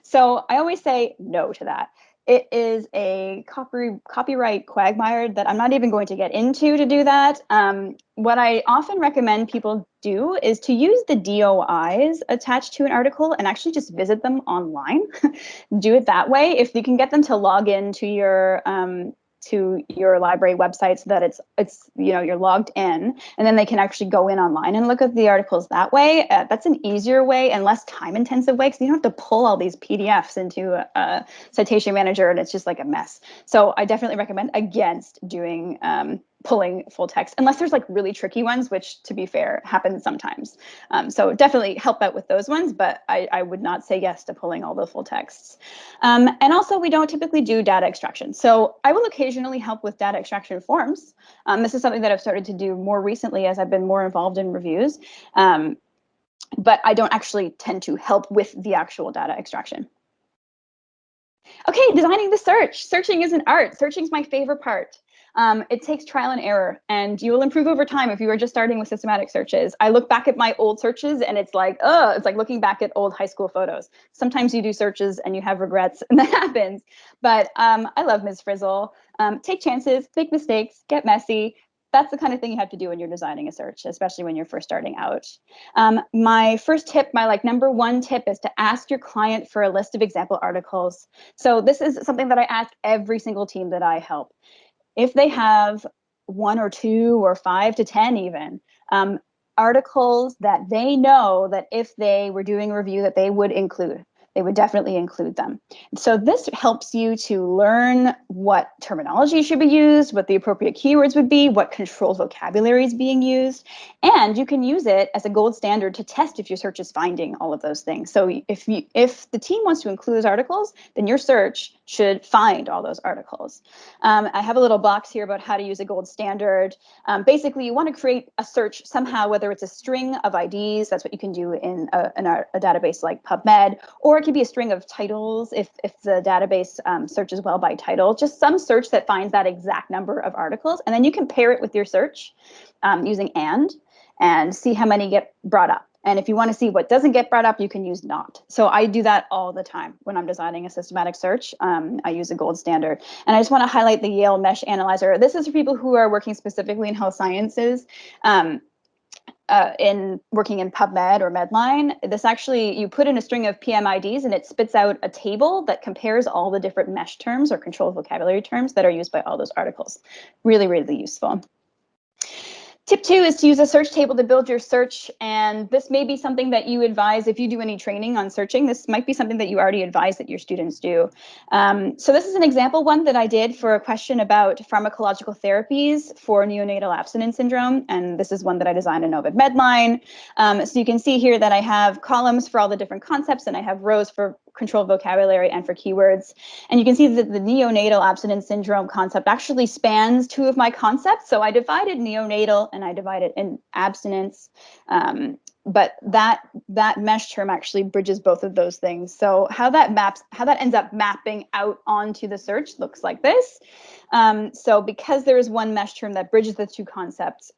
So I always say no to that. It is a copy, copyright quagmire that I'm not even going to get into to do that. Um, what I often recommend people do is to use the DOIs attached to an article and actually just visit them online. (laughs) do it that way. If you can get them to log in to your um, to your library website so that it's it's you know you're logged in and then they can actually go in online and look at the articles that way. Uh, that's an easier way and less time intensive way because you don't have to pull all these pdfs into a, a, citation manager and it's just like a mess. So i definitely recommend against doing um, pulling full text unless there's like really tricky ones which to be fair happens sometimes um, so definitely help out with those ones but I, I, would not say yes to pulling all the full texts um, and also we don't typically do data extraction so i will occasionally help with data extraction forms um, this is something that i've started to do more recently as i've been more involved in reviews um, but i don't actually tend to help with the actual data extraction Okay, designing the search. Searching is an art. Searching is my favorite part. Um, it takes trial and error, and you will improve over time if you are just starting with systematic searches. I look back at my old searches, and it's like, oh, it's like looking back at old high school photos. Sometimes you do searches and you have regrets, (laughs) and that happens. But um, I love Ms. Frizzle. Um, take chances, make mistakes, get messy, that's the kind of thing you have to do when you're designing a search, especially when you're first starting out. Um, my first tip, my like number one tip is to ask your client for a list of example articles. So this is something that I ask every single team that I help if they have one or two or five to 10 even, um, articles that they know that if they were doing a review that they would include they would definitely include them. So this helps you to learn what terminology should be used, what the appropriate keywords would be, what controlled vocabulary is being used, and you can use it as a gold standard to test if your search is finding all of those things. So if you if the team wants to include those articles, then your search should find all those articles. Um, I have a little box here about how to use a gold standard. Um, basically, you want to create a search somehow, whether it's a string of IDs, that's what you can do in a, in a, a database like PubMed, or it could be a string of titles if, if the database um, searches well by title, just some search that finds that exact number of articles. And then you can pair it with your search um, using AND and see how many get brought up. And if you want to see what doesn't get brought up, you can use not. So I do that all the time when I'm designing a systematic search. Um, I use a gold standard. And I just want to highlight the Yale MeSH Analyzer. This is for people who are working specifically in health sciences. Um, uh, in working in PubMed or Medline, this actually, you put in a string of PMIDs and it spits out a table that compares all the different MeSH terms or controlled vocabulary terms that are used by all those articles. Really, really useful. Tip two is to use a search table to build your search. And this may be something that you advise if you do any training on searching. This might be something that you already advise that your students do. Um, so this is an example one that I did for a question about pharmacological therapies for neonatal abstinence syndrome. And this is one that I designed in Ovid Medline. Um, so you can see here that I have columns for all the different concepts and I have rows for controlled vocabulary and for keywords. And you can see that the neonatal abstinence syndrome concept actually spans two of my concepts. So I divided neonatal and I divided in abstinence. Um, but that that MeSH term actually bridges both of those things. So how that maps, how that ends up mapping out onto the search looks like this. Um, so because there is one MeSH term that bridges the two concepts,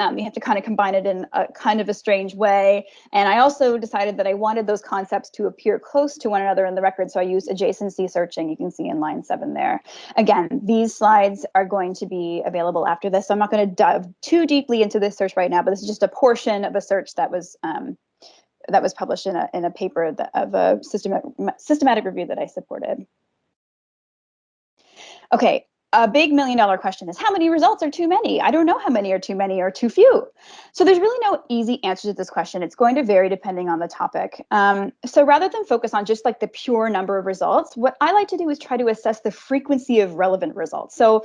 um, you have to kind of combine it in a kind of a strange way. And I also decided that I wanted those concepts to appear close to one another in the record. So I used adjacency searching. You can see in line seven there. Again, these slides are going to be available after this. So I'm not going to dive too deeply into this search right now, but this is just a portion of a search that was um, that was published in a, in a paper that, of a systematic, systematic review that I supported. Okay, a big million dollar question is how many results are too many? I don't know how many are too many or too few. So there's really no easy answer to this question. It's going to vary depending on the topic. Um, so rather than focus on just like the pure number of results, what I like to do is try to assess the frequency of relevant results. So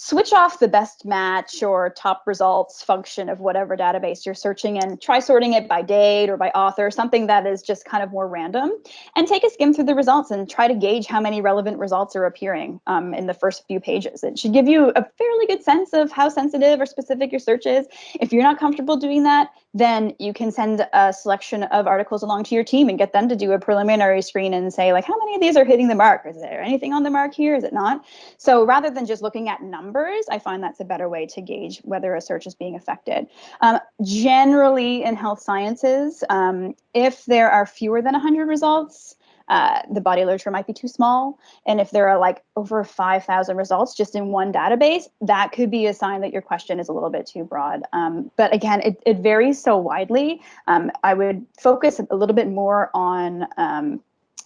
switch off the best match or top results function of whatever database you're searching and try sorting it by date or by author, something that is just kind of more random, and take a skim through the results and try to gauge how many relevant results are appearing um, in the first few pages. It should give you a fairly good sense of how sensitive or specific your search is. If you're not comfortable doing that, then you can send a selection of articles along to your team and get them to do a preliminary screen and say like, how many of these are hitting the mark? Is there anything on the mark here? Is it not? So rather than just looking at numbers, I find that's a better way to gauge whether a search is being affected. Um, generally in health sciences, um, if there are fewer than 100 results, uh, the body literature might be too small. And if there are like over 5,000 results just in one database, that could be a sign that your question is a little bit too broad. Um, but again, it, it varies so widely. Um, I would focus a little bit more on um,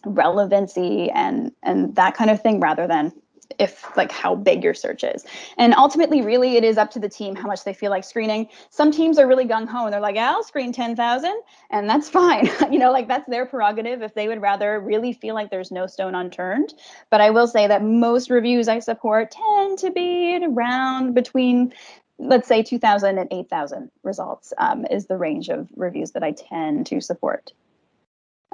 relevancy and, and that kind of thing rather than if like how big your search is. And ultimately, really, it is up to the team how much they feel like screening. Some teams are really gung ho and they're like, I'll screen 10,000 and that's fine. (laughs) you know, like that's their prerogative if they would rather really feel like there's no stone unturned. But I will say that most reviews I support tend to be around between let's say 2000 and 8000 results um, is the range of reviews that I tend to support.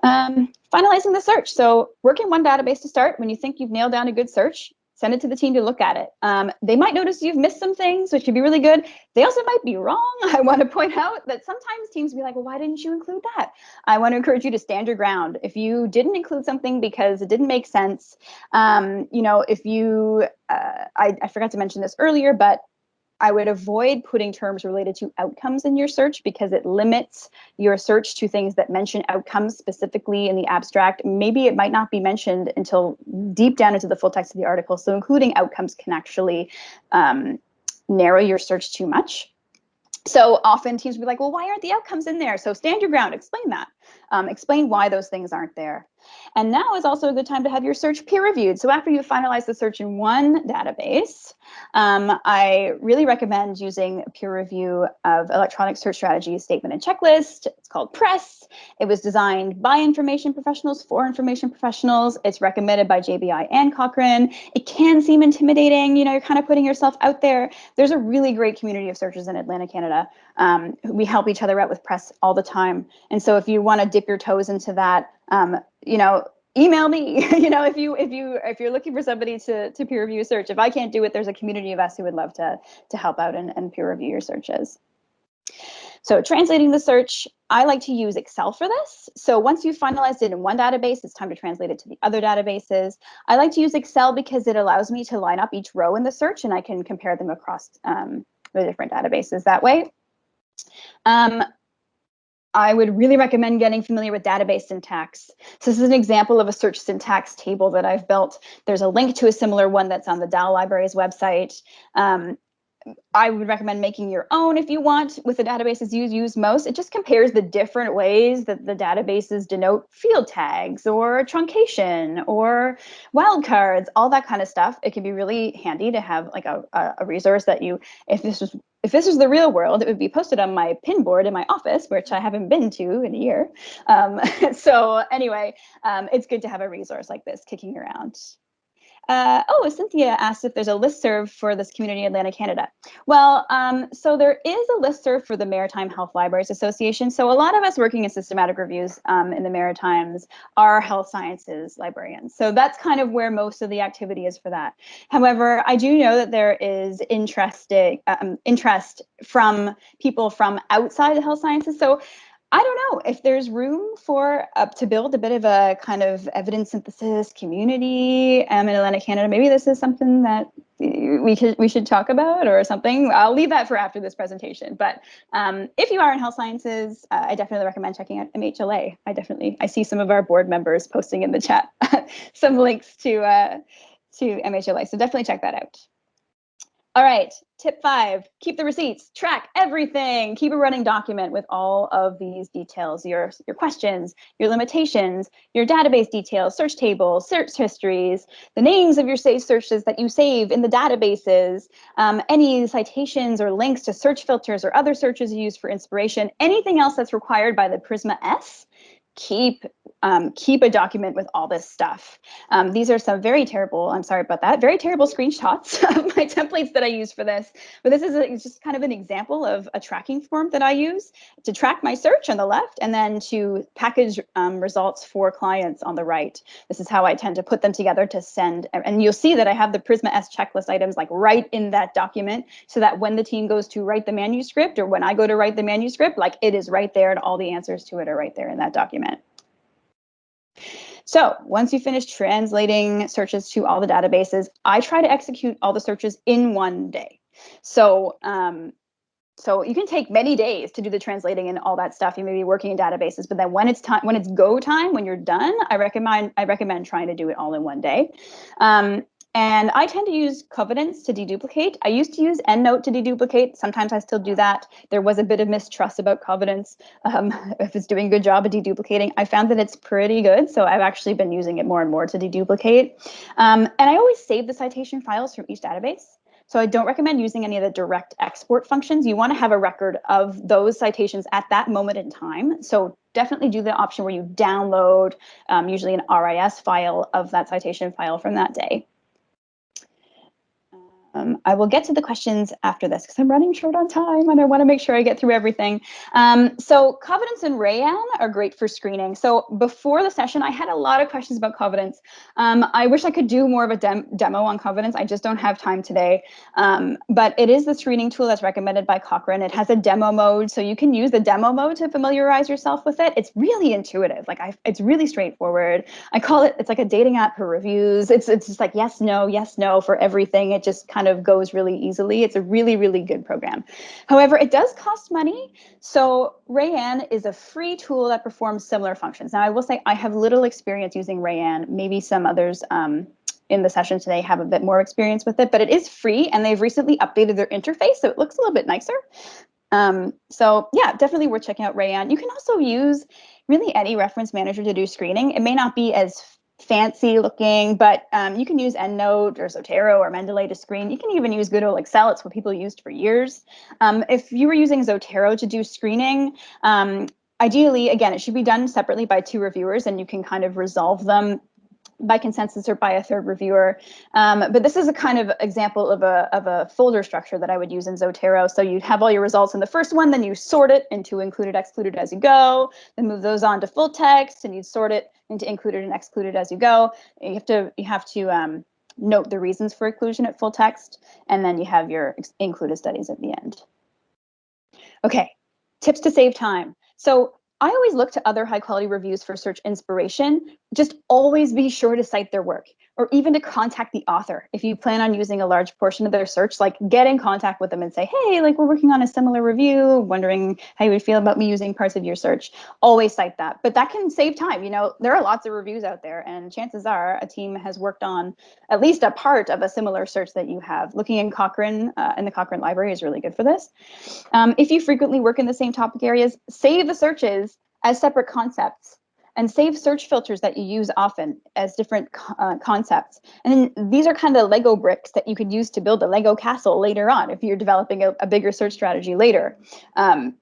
Um, finalizing the search. So work in one database to start. When you think you've nailed down a good search, send it to the team to look at it. Um, they might notice you've missed some things, which could be really good. They also might be wrong. (laughs) I want to point out that sometimes teams be like, well, why didn't you include that? I want to encourage you to stand your ground. If you didn't include something because it didn't make sense, um, you know, if you, uh, I, I forgot to mention this earlier, but I would avoid putting terms related to outcomes in your search because it limits your search to things that mention outcomes specifically in the abstract. Maybe it might not be mentioned until deep down into the full text of the article. So including outcomes can actually um, narrow your search too much. So often teams will be like, well, why aren't the outcomes in there? So stand your ground, explain that. Um, explain why those things aren't there. And now is also a good time to have your search peer reviewed. So after you finalize the search in one database, um, I really recommend using peer review of electronic search strategy statement and checklist. It's called PRESS. It was designed by information professionals for information professionals. It's recommended by JBI and Cochrane. It can seem intimidating. You know, you're kind of putting yourself out there. There's a really great community of searchers in Atlantic Canada. Um, we help each other out with PRESS all the time. And so if you want to dip your toes into that, um, you know, email me (laughs) you know if you if you if you're looking for somebody to to peer review a search. If i can't do it there's a community of us who would love to to help out and, and peer review your searches. So translating the search i like to use excel for this. So once you've finalized it in one database it's time to translate it to the other databases. I like to use excel because it allows me to line up each row in the search and i can compare them across um, the different databases that way um, I would really recommend getting familiar with database syntax. So this is an example of a search syntax table that I've built. There's a link to a similar one that's on the Dal Libraries website. Um, I would recommend making your own if you want with the databases you use most. It just compares the different ways that the databases denote field tags or truncation or wildcards, all that kind of stuff. It can be really handy to have like a, a resource that you, if this was if this was the real world, it would be posted on my pin board in my office, which I haven't been to in a year. Um, (laughs) so anyway, um, it's good to have a resource like this kicking around. Uh, oh, Cynthia asked if there's a list serve for this community in Atlantic, Canada. Well, um, so there is a list serve for the Maritime Health Libraries Association. So a lot of us working in systematic reviews um, in the Maritimes are health sciences librarians. So that's kind of where most of the activity is for that. However, I do know that there is interesting um, interest from people from outside the health sciences. So I don't know if there's room for uh, to build a bit of a kind of evidence synthesis community um, in Atlantic Canada. Maybe this is something that we could we should talk about or something. I'll leave that for after this presentation. But um, if you are in health sciences, uh, I definitely recommend checking out MHLA. I definitely I see some of our board members posting in the chat (laughs) some links to uh, to MHLA, so definitely check that out. All right, tip five, keep the receipts, track everything, keep a running document with all of these details, your, your questions, your limitations, your database details, search tables, search histories, the names of your saved searches that you save in the databases, um, any citations or links to search filters or other searches you use for inspiration, anything else that's required by the Prisma S keep um, keep a document with all this stuff. Um, these are some very terrible, I'm sorry about that, very terrible screenshots (laughs) of my templates that I use for this. But this is a, just kind of an example of a tracking form that I use to track my search on the left and then to package um, results for clients on the right. This is how I tend to put them together to send. And you'll see that I have the Prisma S checklist items like right in that document so that when the team goes to write the manuscript or when I go to write the manuscript, like it is right there and all the answers to it are right there in that document. So once you finish translating searches to all the databases, I try to execute all the searches in one day. So um, so you can take many days to do the translating and all that stuff. You may be working in databases, but then when it's time, when it's go time, when you're done, I recommend I recommend trying to do it all in one day. Um, and I tend to use Covidence to deduplicate. I used to use EndNote to deduplicate. Sometimes I still do that. There was a bit of mistrust about Covidence um, (laughs) if it's doing a good job of deduplicating. I found that it's pretty good, so I've actually been using it more and more to deduplicate. Um, and I always save the citation files from each database. So I don't recommend using any of the direct export functions. You want to have a record of those citations at that moment in time. So definitely do the option where you download um, usually an RIS file of that citation file from that day. Um, I will get to the questions after this because I'm running short on time and I want to make sure I get through everything. Um, so Covidence and Rayyan are great for screening. So before the session, I had a lot of questions about Covidence. Um, I wish I could do more of a dem demo on Covidence. I just don't have time today. Um, but it is the screening tool that's recommended by Cochrane. It has a demo mode, so you can use the demo mode to familiarize yourself with it. It's really intuitive. Like I, it's really straightforward. I call it, it's like a dating app for reviews. It's, it's just like yes, no, yes, no for everything. It just kind of goes really easily. It's a really, really good program. However, it does cost money. So Rayyan is a free tool that performs similar functions. Now, I will say I have little experience using Rayyan. Maybe some others um, in the session today have a bit more experience with it, but it is free and they've recently updated their interface, so it looks a little bit nicer. Um, so yeah, definitely worth checking out Rayyan. You can also use really any reference manager to do screening. It may not be as fancy looking, but um, you can use EndNote or Zotero or Mendeley to screen. You can even use good old Excel. It's what people used for years. Um, if you were using Zotero to do screening, um, ideally, again, it should be done separately by two reviewers and you can kind of resolve them by consensus or by a third reviewer. Um, but this is a kind of example of a, of a folder structure that I would use in Zotero. So you have all your results in the first one, then you sort it into included, excluded as you go, then move those on to full text and you sort it into included and excluded as you go. You have to, you have to um, note the reasons for inclusion at full text, and then you have your included studies at the end. Okay, tips to save time. So I always look to other high quality reviews for search inspiration. Just always be sure to cite their work or even to contact the author. If you plan on using a large portion of their search, like get in contact with them and say, hey, like we're working on a similar review, wondering how you would feel about me using parts of your search. Always cite that. But that can save time. You know, there are lots of reviews out there and chances are a team has worked on at least a part of a similar search that you have. Looking in Cochrane uh, in the Cochrane library is really good for this. Um, if you frequently work in the same topic areas, save the searches as separate concepts and save search filters that you use often as different uh, concepts. And these are kind of Lego bricks that you could use to build a Lego castle later on if you're developing a, a bigger search strategy later. Um,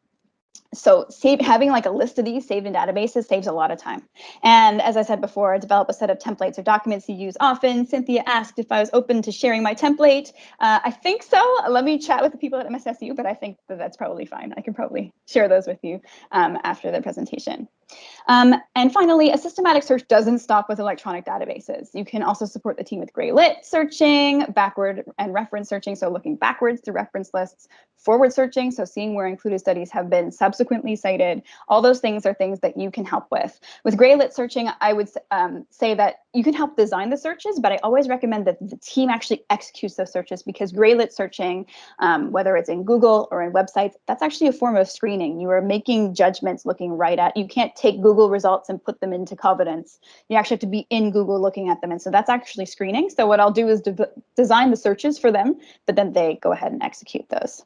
so save, having like a list of these saved in databases saves a lot of time. And as I said before, develop a set of templates or documents you use often. Cynthia asked if I was open to sharing my template. Uh, I think so. Let me chat with the people at MSSU, but I think that that's probably fine. I can probably share those with you um, after the presentation. Um, and finally, a systematic search doesn't stop with electronic databases. You can also support the team with gray lit searching, backward and reference searching, so looking backwards through reference lists, forward searching, so seeing where included studies have been subsequently cited. All those things are things that you can help with. With gray lit searching, I would um, say that you can help design the searches, but I always recommend that the team actually executes those searches because gray lit searching, um, whether it's in Google or in websites, that's actually a form of screening. You are making judgments looking right at, you can't take Google results and put them into Covidence. You actually have to be in Google looking at them. And so that's actually screening. So what I'll do is de design the searches for them, but then they go ahead and execute those.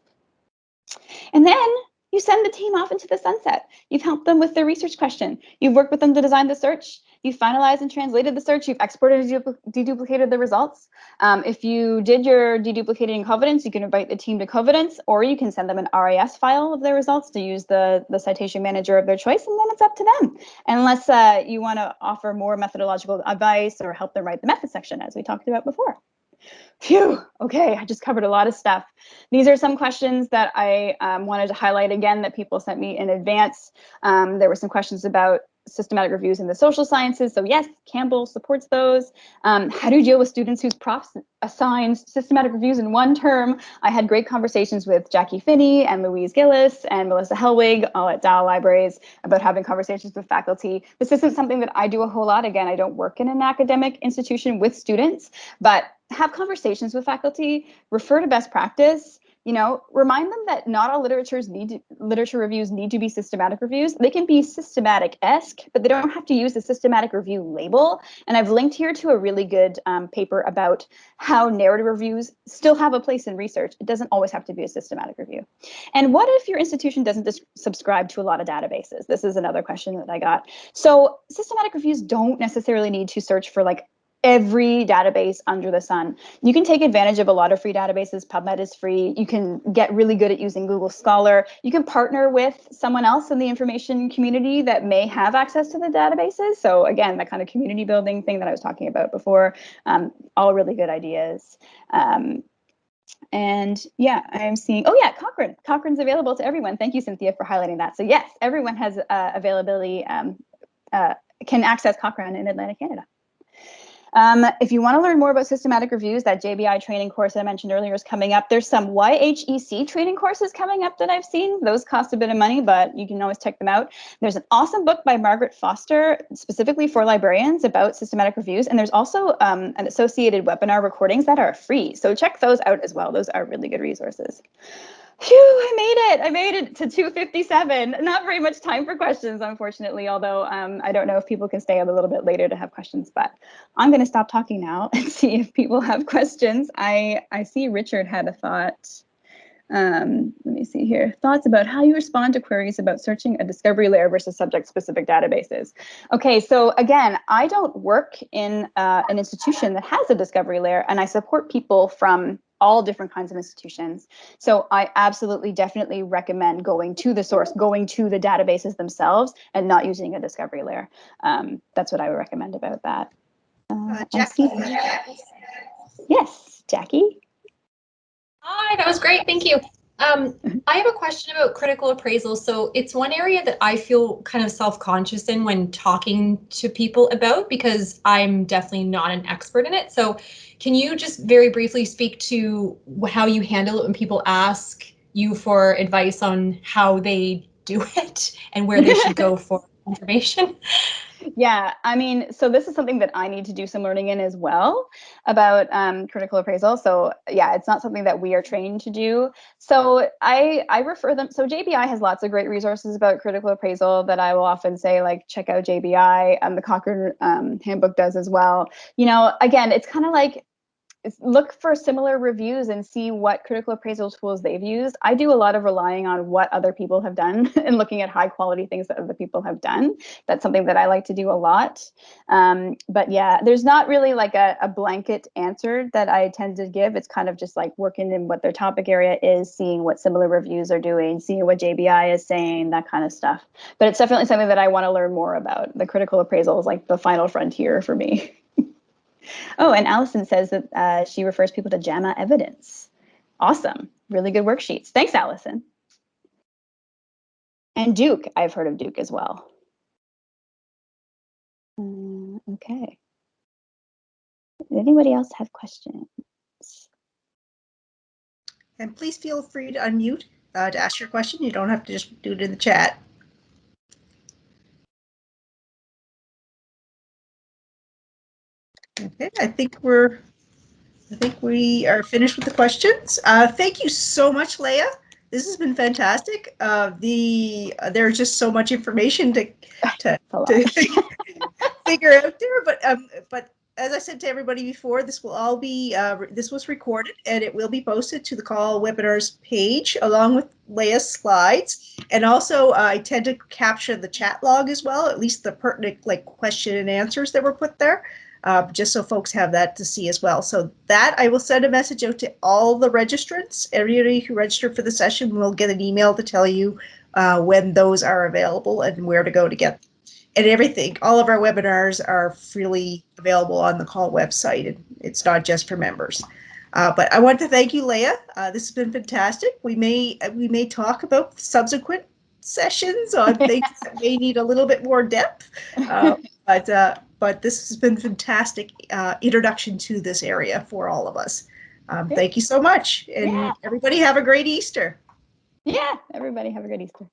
And then you send the team off into the sunset. You've helped them with their research question. You've worked with them to design the search. You've finalized and translated the search. You've exported and deduplicated the results. Um, if you did your deduplicating in Covidence, you can invite the team to Covidence, or you can send them an RIS file of their results to use the, the citation manager of their choice, and then it's up to them. Unless uh, you want to offer more methodological advice or help them write the method section, as we talked about before. Phew, okay, I just covered a lot of stuff. These are some questions that I um, wanted to highlight again that people sent me in advance. Um, there were some questions about systematic reviews in the social sciences. So yes, Campbell supports those. Um, how do you deal with students whose profs assign systematic reviews in one term? I had great conversations with Jackie Phinney and Louise Gillis and Melissa Helwig, all at Dal Libraries, about having conversations with faculty. This isn't something that I do a whole lot. Again, I don't work in an academic institution with students, but have conversations with faculty, refer to best practice, you know, remind them that not all literatures need to, literature reviews need to be systematic reviews. They can be systematic-esque, but they don't have to use the systematic review label. And I've linked here to a really good um, paper about how narrative reviews still have a place in research. It doesn't always have to be a systematic review. And what if your institution doesn't subscribe to a lot of databases? This is another question that I got. So systematic reviews don't necessarily need to search for like every database under the sun. You can take advantage of a lot of free databases. PubMed is free. You can get really good at using Google Scholar. You can partner with someone else in the information community that may have access to the databases. So again, that kind of community building thing that I was talking about before, um, all really good ideas. Um, and yeah, I'm seeing, oh yeah, Cochrane. Cochrane's available to everyone. Thank you, Cynthia, for highlighting that. So yes, everyone has uh, availability, um, uh, can access Cochrane in Atlantic Canada. Um, if you want to learn more about systematic reviews, that JBI training course I mentioned earlier is coming up. There's some YHEC training courses coming up that I've seen. Those cost a bit of money, but you can always check them out. There's an awesome book by Margaret Foster, specifically for librarians about systematic reviews. And there's also um, an associated webinar recordings that are free. So check those out as well. Those are really good resources. Phew, I made it. I made it to 257. Not very much time for questions, unfortunately, although um, I don't know if people can stay up a little bit later to have questions, but I'm going to stop talking now (laughs) and see if people have questions. I, I see Richard had a thought. Um, let me see here. Thoughts about how you respond to queries about searching a discovery layer versus subject-specific databases. Okay, so again, I don't work in uh, an institution that has a discovery layer, and I support people from all different kinds of institutions. So I absolutely definitely recommend going to the source, going to the databases themselves and not using a discovery layer. Um, that's what I would recommend about that. Uh, uh, Jackie. Yes, Jackie. Hi, that was great. Thank you. Um, I have a question about critical appraisal. So it's one area that I feel kind of self-conscious in when talking to people about because I'm definitely not an expert in it. So can you just very briefly speak to how you handle it when people ask you for advice on how they do (laughs) it and where they should go (laughs) for information? Yeah, I mean, so this is something that I need to do some learning in as well about um, critical appraisal. So yeah, it's not something that we are trained to do. So I I refer them. So JBI has lots of great resources about critical appraisal that I will often say like check out JBI. and the Cochrane um, handbook does as well. You know, again, it's kind of like look for similar reviews and see what critical appraisal tools they've used. I do a lot of relying on what other people have done (laughs) and looking at high quality things that other people have done. That's something that I like to do a lot. Um, but yeah, there's not really like a, a, blanket answer that I tend to give. It's kind of just like working in what their topic area is, seeing what similar reviews are doing, seeing what JBI is saying, that kind of stuff. But it's definitely something that I want to learn more about. The critical appraisal is like the final frontier for me. (laughs) Oh, and Allison says that uh, she refers people to JAMA evidence. Awesome. Really good worksheets. Thanks, Allison. And Duke, I've heard of Duke as well. Uh, okay. Anybody else have questions? And please feel free to unmute uh, to ask your question. You don't have to just do it in the chat. Okay, I think we're, I think we are finished with the questions. Uh, thank you so much, Leah. This has been fantastic. Uh, the, there's just so much information to, to, (laughs) to (laughs) figure out there, but, um, but as I said to everybody before, this will all be, uh, this was recorded and it will be posted to the CAUL webinars page along with Leah's slides. And also uh, I tend to capture the chat log as well, at least the pertinent like question and answers that were put there. Uh, just so folks have that to see as well. So that I will send a message out to all the registrants. Everybody who registered for the session will get an email to tell you uh, when those are available and where to go to get them and everything. All of our webinars are freely available on the CAUL website. and It's not just for members. Uh, but I want to thank you, Leah. Uh, this has been fantastic. We may we may talk about subsequent sessions on (laughs) things that may need a little bit more depth. Uh, but uh, but this has been fantastic uh, introduction to this area for all of us. Um, thank you so much, and Yeah. everybody have a great Easter. Yeah, everybody have a good Easter.